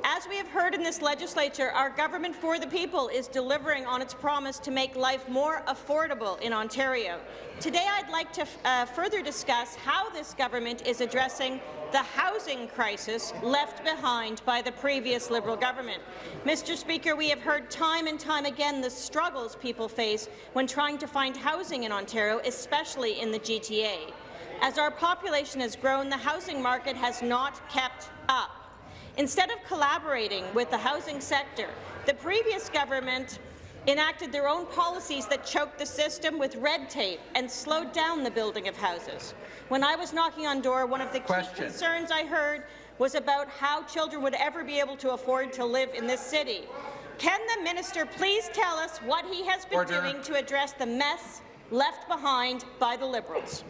As we have heard in this legislature, our government for the people is delivering on its promise to make life more affordable in Ontario. Today, I'd like to uh, further discuss how this government is addressing the housing crisis left behind by the previous Liberal government. Mr. Speaker, we have heard time and time again the struggles people face when trying to find housing in Ontario, especially in the GTA. As our population has grown, the housing market has not kept up. Instead of collaborating with the housing sector, the previous government enacted their own policies that choked the system with red tape and slowed down the building of houses. When I was knocking on door, one of the key concerns I heard was about how children would ever be able to afford to live in this city. Can the minister please tell us what he has been Order. doing to address the mess left behind by the Liberals?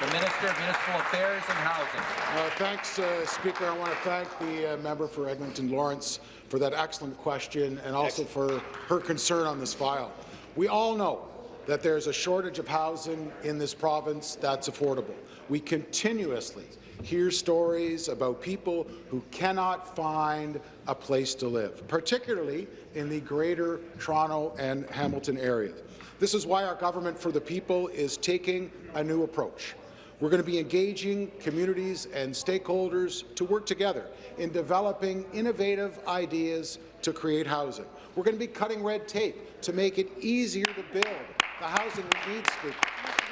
The Minister of Municipal Affairs and Housing. Uh, thanks, uh, Speaker. I want to thank the uh, member for Eglinton Lawrence for that excellent question and also for her concern on this file. We all know that there's a shortage of housing in this province that's affordable. We continuously hear stories about people who cannot find a place to live, particularly in the Greater Toronto and Hamilton areas. This is why our Government for the People is taking a new approach. We're going to be engaging communities and stakeholders to work together in developing innovative ideas to create housing. We're going to be cutting red tape to make it easier to build the housing we need, Speaker.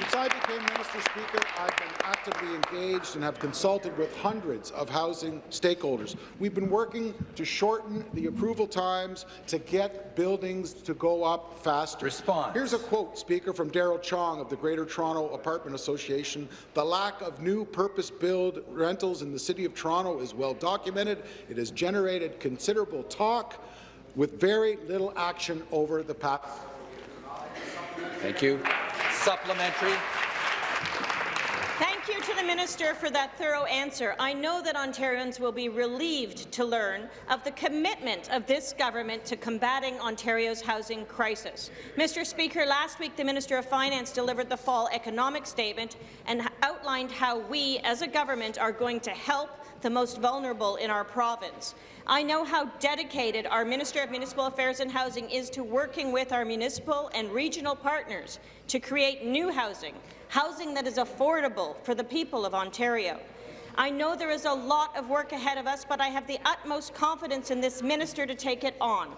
Since I became Minister Speaker, I've been actively engaged and have consulted with hundreds of housing stakeholders. We've been working to shorten the approval times to get buildings to go up faster. Response. Here's a quote, Speaker, from Daryl Chong of the Greater Toronto Apartment Association. The lack of new purpose-built rentals in the City of Toronto is well documented. It has generated considerable talk with very little action over the past Thank you. Supplementary. Thank you to the minister for that thorough answer. I know that Ontarians will be relieved to learn of the commitment of this government to combating Ontario's housing crisis. Mr. Speaker, last week the Minister of Finance delivered the fall economic statement and outlined how we, as a government, are going to help the most vulnerable in our province. I know how dedicated our Minister of Municipal Affairs and Housing is to working with our municipal and regional partners to create new housing, housing that is affordable for the people of Ontario. I know there is a lot of work ahead of us, but I have the utmost confidence in this minister to take it on.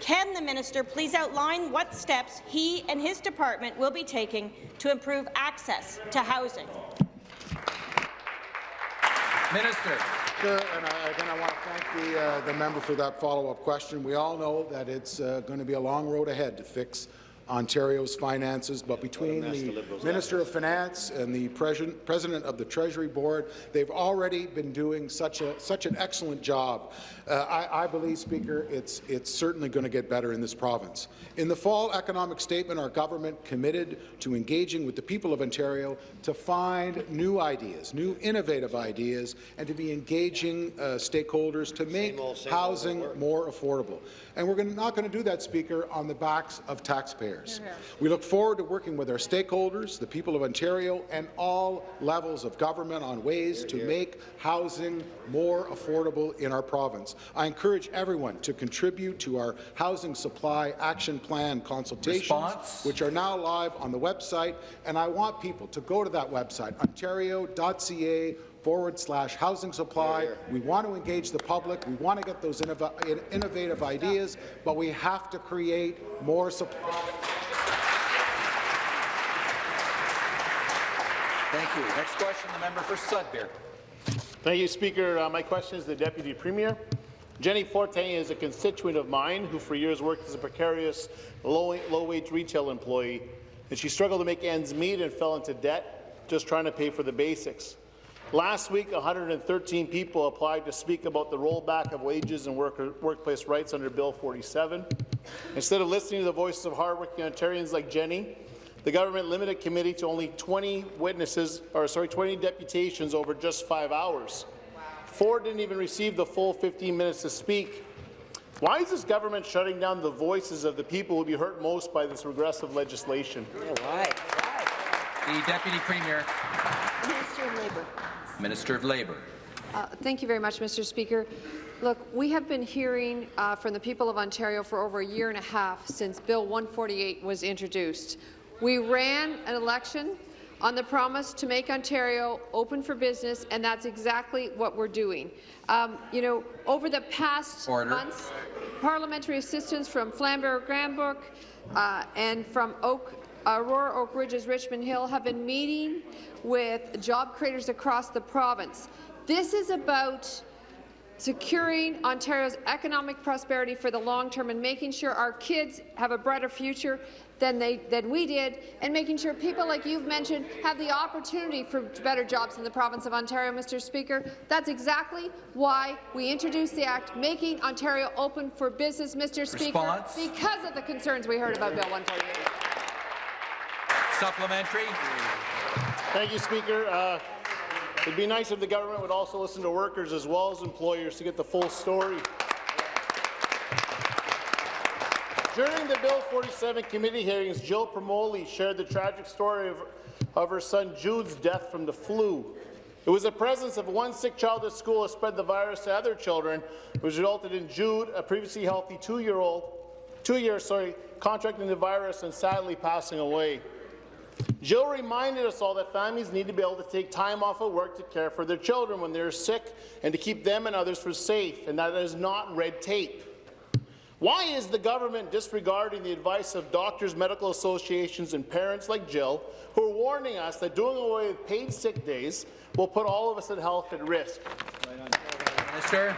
Can the minister please outline what steps he and his department will be taking to improve access to housing? Minister. Sure, and I, again, I want to thank the, uh, the member for that follow-up question. We all know that it's uh, going to be a long road ahead to fix Ontario's finances, but between the Minister of Finance and the President, President of the Treasury Board, they've already been doing such a such an excellent job. Uh, I, I believe, Speaker, it's it's certainly going to get better in this province. In the fall economic statement, our government committed to engaging with the people of Ontario to find new ideas, new innovative ideas, and to be engaging uh, stakeholders to make old, same housing more affordable. And we're gonna, not going to do that, Speaker, on the backs of taxpayers. We look forward to working with our stakeholders, the people of Ontario, and all levels of government on ways to make housing more affordable in our province. I encourage everyone to contribute to our Housing Supply Action Plan consultations, Response? which are now live on the website, and I want people to go to that website, ontario.ca forward slash housing supply. We want to engage the public. We want to get those innov innovative ideas, but we have to create more supply. Thank you. Next question, the member for Sudbury. Thank you, Speaker. Uh, my question is to the Deputy Premier. Jenny Forte is a constituent of mine who for years worked as a precarious low-wage low retail employee, and she struggled to make ends meet and fell into debt just trying to pay for the basics. Last week, 113 people applied to speak about the rollback of wages and work workplace rights under Bill 47. Instead of listening to the voices of hardworking Ontarians like Jenny, the government limited committee to only 20 witnesses, or sorry, 20 deputations over just five hours. Four didn't even receive the full 15 minutes to speak. Why is this government shutting down the voices of the people who will be hurt most by this regressive legislation? The Deputy Premier. Minister of Labour. Minister of Labour. Uh, thank you very much, Mr. Speaker. Look, we have been hearing uh, from the people of Ontario for over a year and a half since Bill 148 was introduced. We ran an election on the promise to make Ontario open for business, and that's exactly what we're doing. Um, you know, over the past Order. months, parliamentary assistance from Flamborough Glanbrook uh, and from Oak Aurora Oak Ridges Richmond Hill have been meeting with job creators across the province. This is about securing Ontario's economic prosperity for the long term and making sure our kids have a brighter future than, they, than we did, and making sure people like you've mentioned have the opportunity for better jobs in the province of Ontario, Mr. Speaker. That's exactly why we introduced the Act, making Ontario open for business, Mr. Speaker, because of the concerns we heard about Bill 148. Supplementary. Thank you, Speaker. Uh, it'd be nice if the government would also listen to workers as well as employers to get the full story. During the Bill 47 committee hearings, Jill Promoli shared the tragic story of, of her son Jude's death from the flu. It was the presence of one sick child at school that spread the virus to other children, which resulted in Jude, a previously healthy two-year-old, two years, sorry, contracting the virus and sadly passing away. Jill reminded us all that families need to be able to take time off of work to care for their children when they're sick and to keep them and others for safe, and that is not red tape. Why is the government disregarding the advice of doctors, medical associations, and parents like Jill, who are warning us that doing away with paid sick days will put all of us in health at risk? Minister.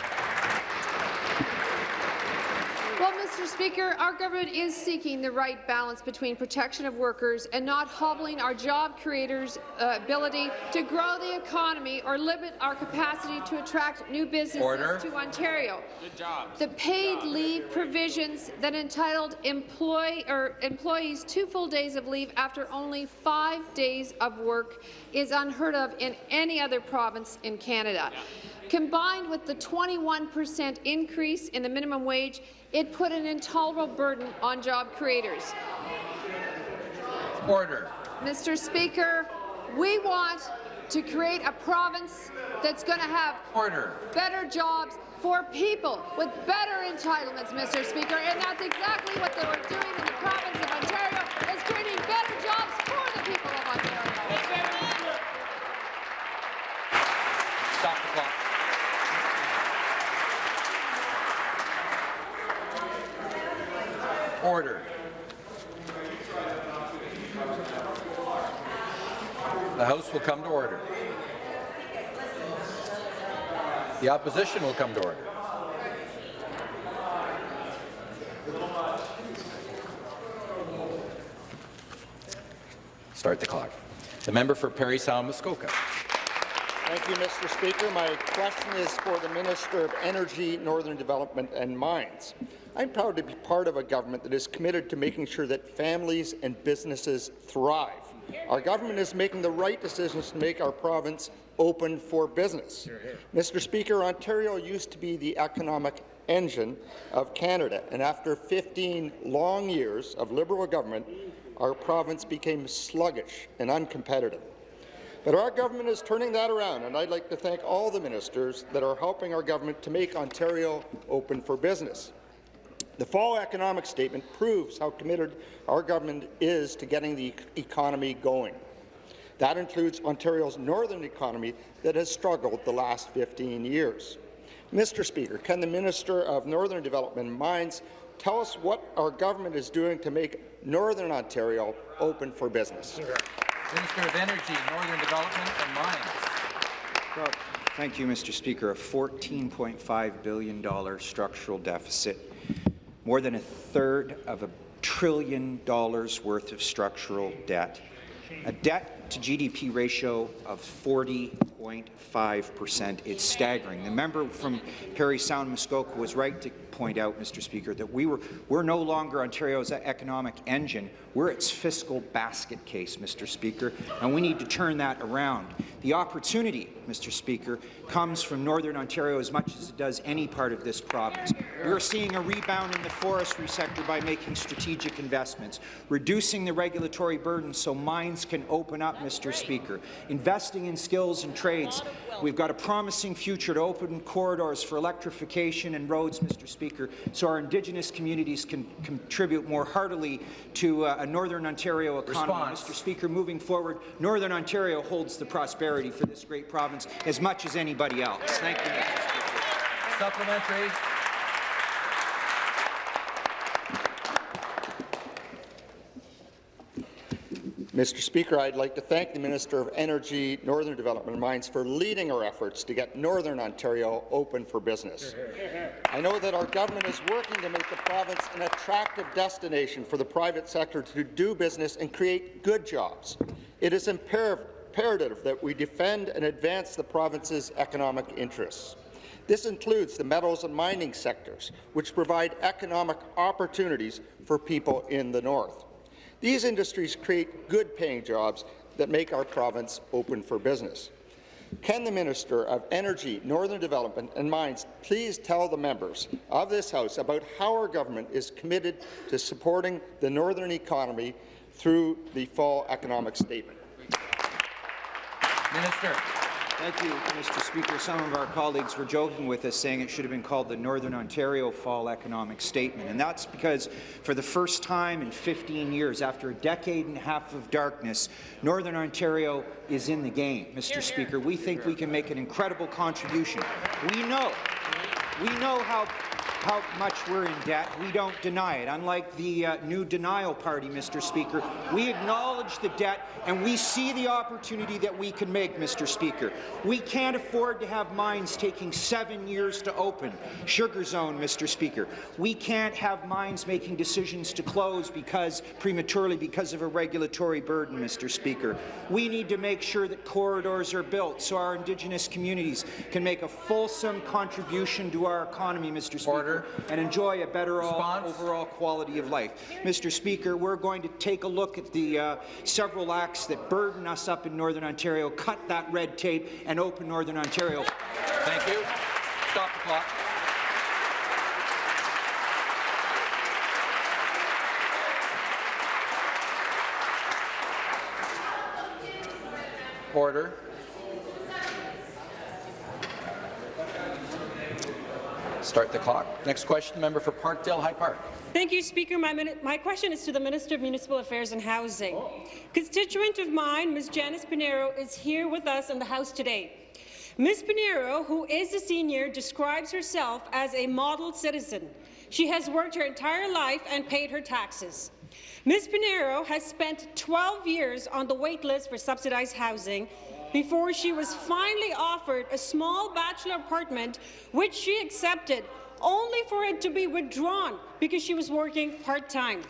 Well, Mr. Speaker, our government is seeking the right balance between protection of workers and not hobbling our job creators' uh, ability to grow the economy or limit our capacity to attract new businesses Order. to Ontario. Good job. The paid leave provisions that entitled employ or employees two full days of leave after only five days of work is unheard of in any other province in Canada. Combined with the 21 percent increase in the minimum wage, it put an intolerable burden on job creators. Order. Mr. Speaker, we want to create a province that's going to have Order. better jobs for people with better entitlements, Mr. Speaker, and that's exactly what they were doing in the province of Ontario, is creating better jobs for the people of Ontario. Stop the clock. Order. The House will come to order. The opposition will come to order. Start the clock. The member for Parry Sound Muskoka. Thank you, Mr. Speaker. My question is for the Minister of Energy, Northern Development and Mines. I'm proud to be part of a government that is committed to making sure that families and businesses thrive. Our government is making the right decisions to make our province open for business. Mr. Speaker, Ontario used to be the economic engine of Canada, and after 15 long years of Liberal government, our province became sluggish and uncompetitive. But our government is turning that around, and I'd like to thank all the ministers that are helping our government to make Ontario open for business. The fall economic statement proves how committed our government is to getting the economy going. That includes Ontario's northern economy that has struggled the last 15 years. Mr. Speaker, can the Minister of Northern Development and Mines tell us what our government is doing to make Northern Ontario open for business? Minister of Energy, Northern Development and Mines. Thank you, Mr. Speaker. A $14.5 billion structural deficit, more than a third of a trillion dollars worth of structural debt, a debt to GDP ratio of 40.5 percent. It's staggering. The member from Parry Sound Muskoka was right to point out, Mr. Speaker, that we were, we're no longer Ontario's economic engine. We're its fiscal basket case, Mr. Speaker, and we need to turn that around. The opportunity, Mr. Speaker, comes from Northern Ontario as much as it does any part of this province. We're seeing a rebound in the forestry sector by making strategic investments, reducing the regulatory burden so mines can open up, Mr. Speaker, investing in skills and trades. We've got a promising future to open corridors for electrification and roads, Mr. Speaker, so our Indigenous communities can contribute more heartily to uh, a Northern Ontario economy. Response. Mr. Speaker, moving forward, Northern Ontario holds the prosperity for this great province as much as anybody else. Thank you, Mr. Supplementary. Mr. Speaker, I'd like to thank the Minister of Energy, Northern Development and Mines for leading our efforts to get Northern Ontario open for business. I know that our government is working to make the province an attractive destination for the private sector to do business and create good jobs. It is imperative that we defend and advance the province's economic interests. This includes the metals and mining sectors, which provide economic opportunities for people in the north. These industries create good-paying jobs that make our province open for business. Can the Minister of Energy, Northern Development and Mines please tell the members of this House about how our government is committed to supporting the northern economy through the fall economic statement? Minister. Thank you, Mr. Speaker. Some of our colleagues were joking with us, saying it should have been called the Northern Ontario Fall Economic Statement. And that's because, for the first time in 15 years, after a decade and a half of darkness, Northern Ontario is in the game, Mr. Here, Speaker. We think we can make an incredible contribution. We know, we know how how much we're in debt. We don't deny it. Unlike the uh, new denial party, Mr. Speaker, we acknowledge the debt and we see the opportunity that we can make, Mr. Speaker. We can't afford to have mines taking seven years to open. Sugar zone, Mr. Speaker. We can't have mines making decisions to close because prematurely because of a regulatory burden, Mr. Speaker. We need to make sure that corridors are built so our Indigenous communities can make a fulsome contribution to our economy, Mr. Speaker. Order and enjoy a better all, overall quality of life. Mr. Speaker, we're going to take a look at the uh, several acts that burden us up in Northern Ontario, cut that red tape, and open Northern Ontario. Thank you. Stop the clock. Order. Start the clock. Next question, member for Parkdale High Park. Thank you, Speaker. My, my, question is to the Minister of Municipal Affairs and Housing. Constituent of mine, Ms. Janice Pinheiro, is here with us in the House today. Ms. Pinheiro, who is a senior, describes herself as a model citizen. She has worked her entire life and paid her taxes. Ms. Pinheiro has spent 12 years on the wait list for subsidized housing before she was finally offered a small bachelor apartment, which she accepted, only for it to be withdrawn because she was working part-time.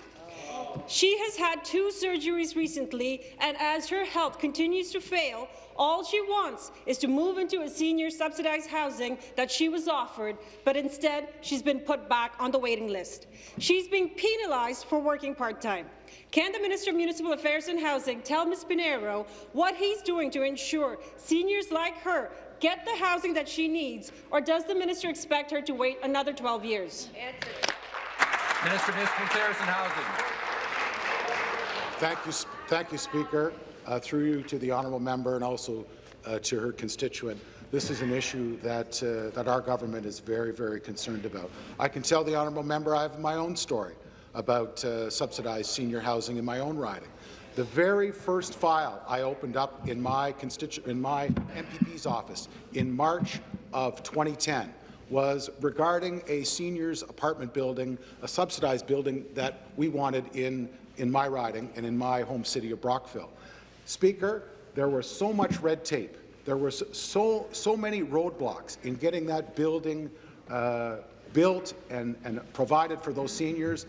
She has had two surgeries recently, and as her health continues to fail, all she wants is to move into a senior subsidized housing that she was offered, but instead she's been put back on the waiting list. She's being penalized for working part-time. Can the Minister of Municipal Affairs and Housing tell Ms. Pinheiro what he's doing to ensure seniors like her get the housing that she needs, or does the minister expect her to wait another 12 years? Minister of Municipal Affairs and Housing. Thank you, thank you Speaker. Uh, through you to the honourable member and also uh, to her constituent. This is an issue that, uh, that our government is very, very concerned about. I can tell the honourable member I have my own story about uh, subsidized senior housing in my own riding. The very first file I opened up in my, in my MPP's office in March of 2010 was regarding a seniors apartment building, a subsidized building that we wanted in, in my riding and in my home city of Brockville. Speaker, there was so much red tape. There were so, so many roadblocks in getting that building uh, built and, and provided for those seniors.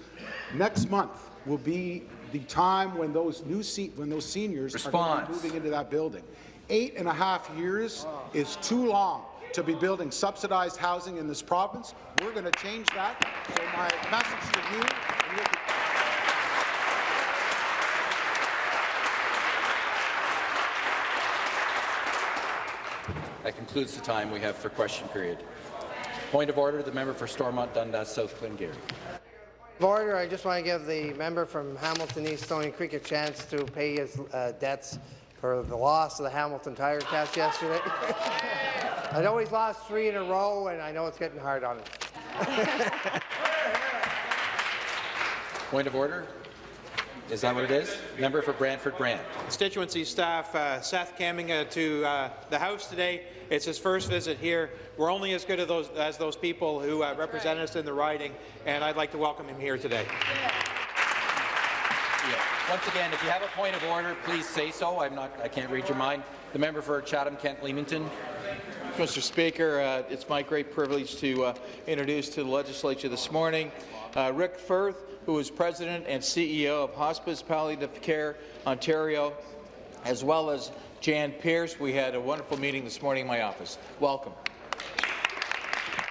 Next month will be the time when those new when those seniors Response. are moving into that building. Eight and a half years is too long to be building subsidized housing in this province. We're going to change that. So my message to you That concludes the time we have for question period. Point of order, the member for Stormont Dundas South Glengarry. Order. I just want to give the member from Hamilton East Stony Creek a chance to pay his uh, debts for the loss of the Hamilton Tiger-Cats yesterday. I know he's lost three in a row, and I know it's getting hard on him. Point of order. Is that what it is? Member for Brantford Brant. Constituency staff, uh, Seth Kaminga to uh, the House today. It's his first visit here. We're only as good as those, as those people who uh, represent us in the riding, and I'd like to welcome him here today. Yeah. Once again, if you have a point of order, please say so. I'm not. I can't read your mind. The member for Chatham-Kent Leamington. Mr. Speaker, uh, it's my great privilege to uh, introduce to the legislature this morning uh, Rick Firth, who is President and CEO of Hospice Palliative Care Ontario, as well as Jan Pierce. We had a wonderful meeting this morning in my office. Welcome.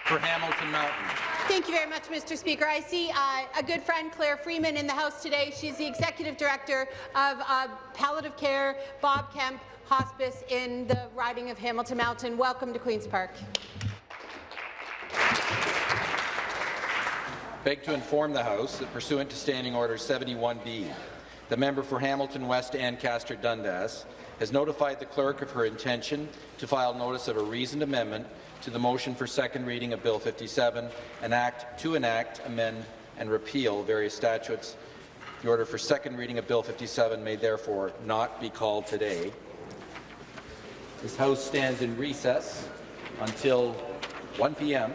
For Hamilton Mountain. Thank you very much, Mr. Speaker. I see uh, a good friend, Claire Freeman, in the House today. She's the Executive Director of uh, Palliative Care Bob Kemp Hospice in the riding of Hamilton Mountain. Welcome to Queen's Park. I beg to inform the House that pursuant to Standing Order 71B, the member for Hamilton West Ancaster Dundas has notified the clerk of her intention to file notice of a reasoned amendment to the motion for second reading of Bill 57, an act to enact, amend, and repeal various statutes. The order for second reading of Bill 57 may therefore not be called today. This House stands in recess until 1 p.m.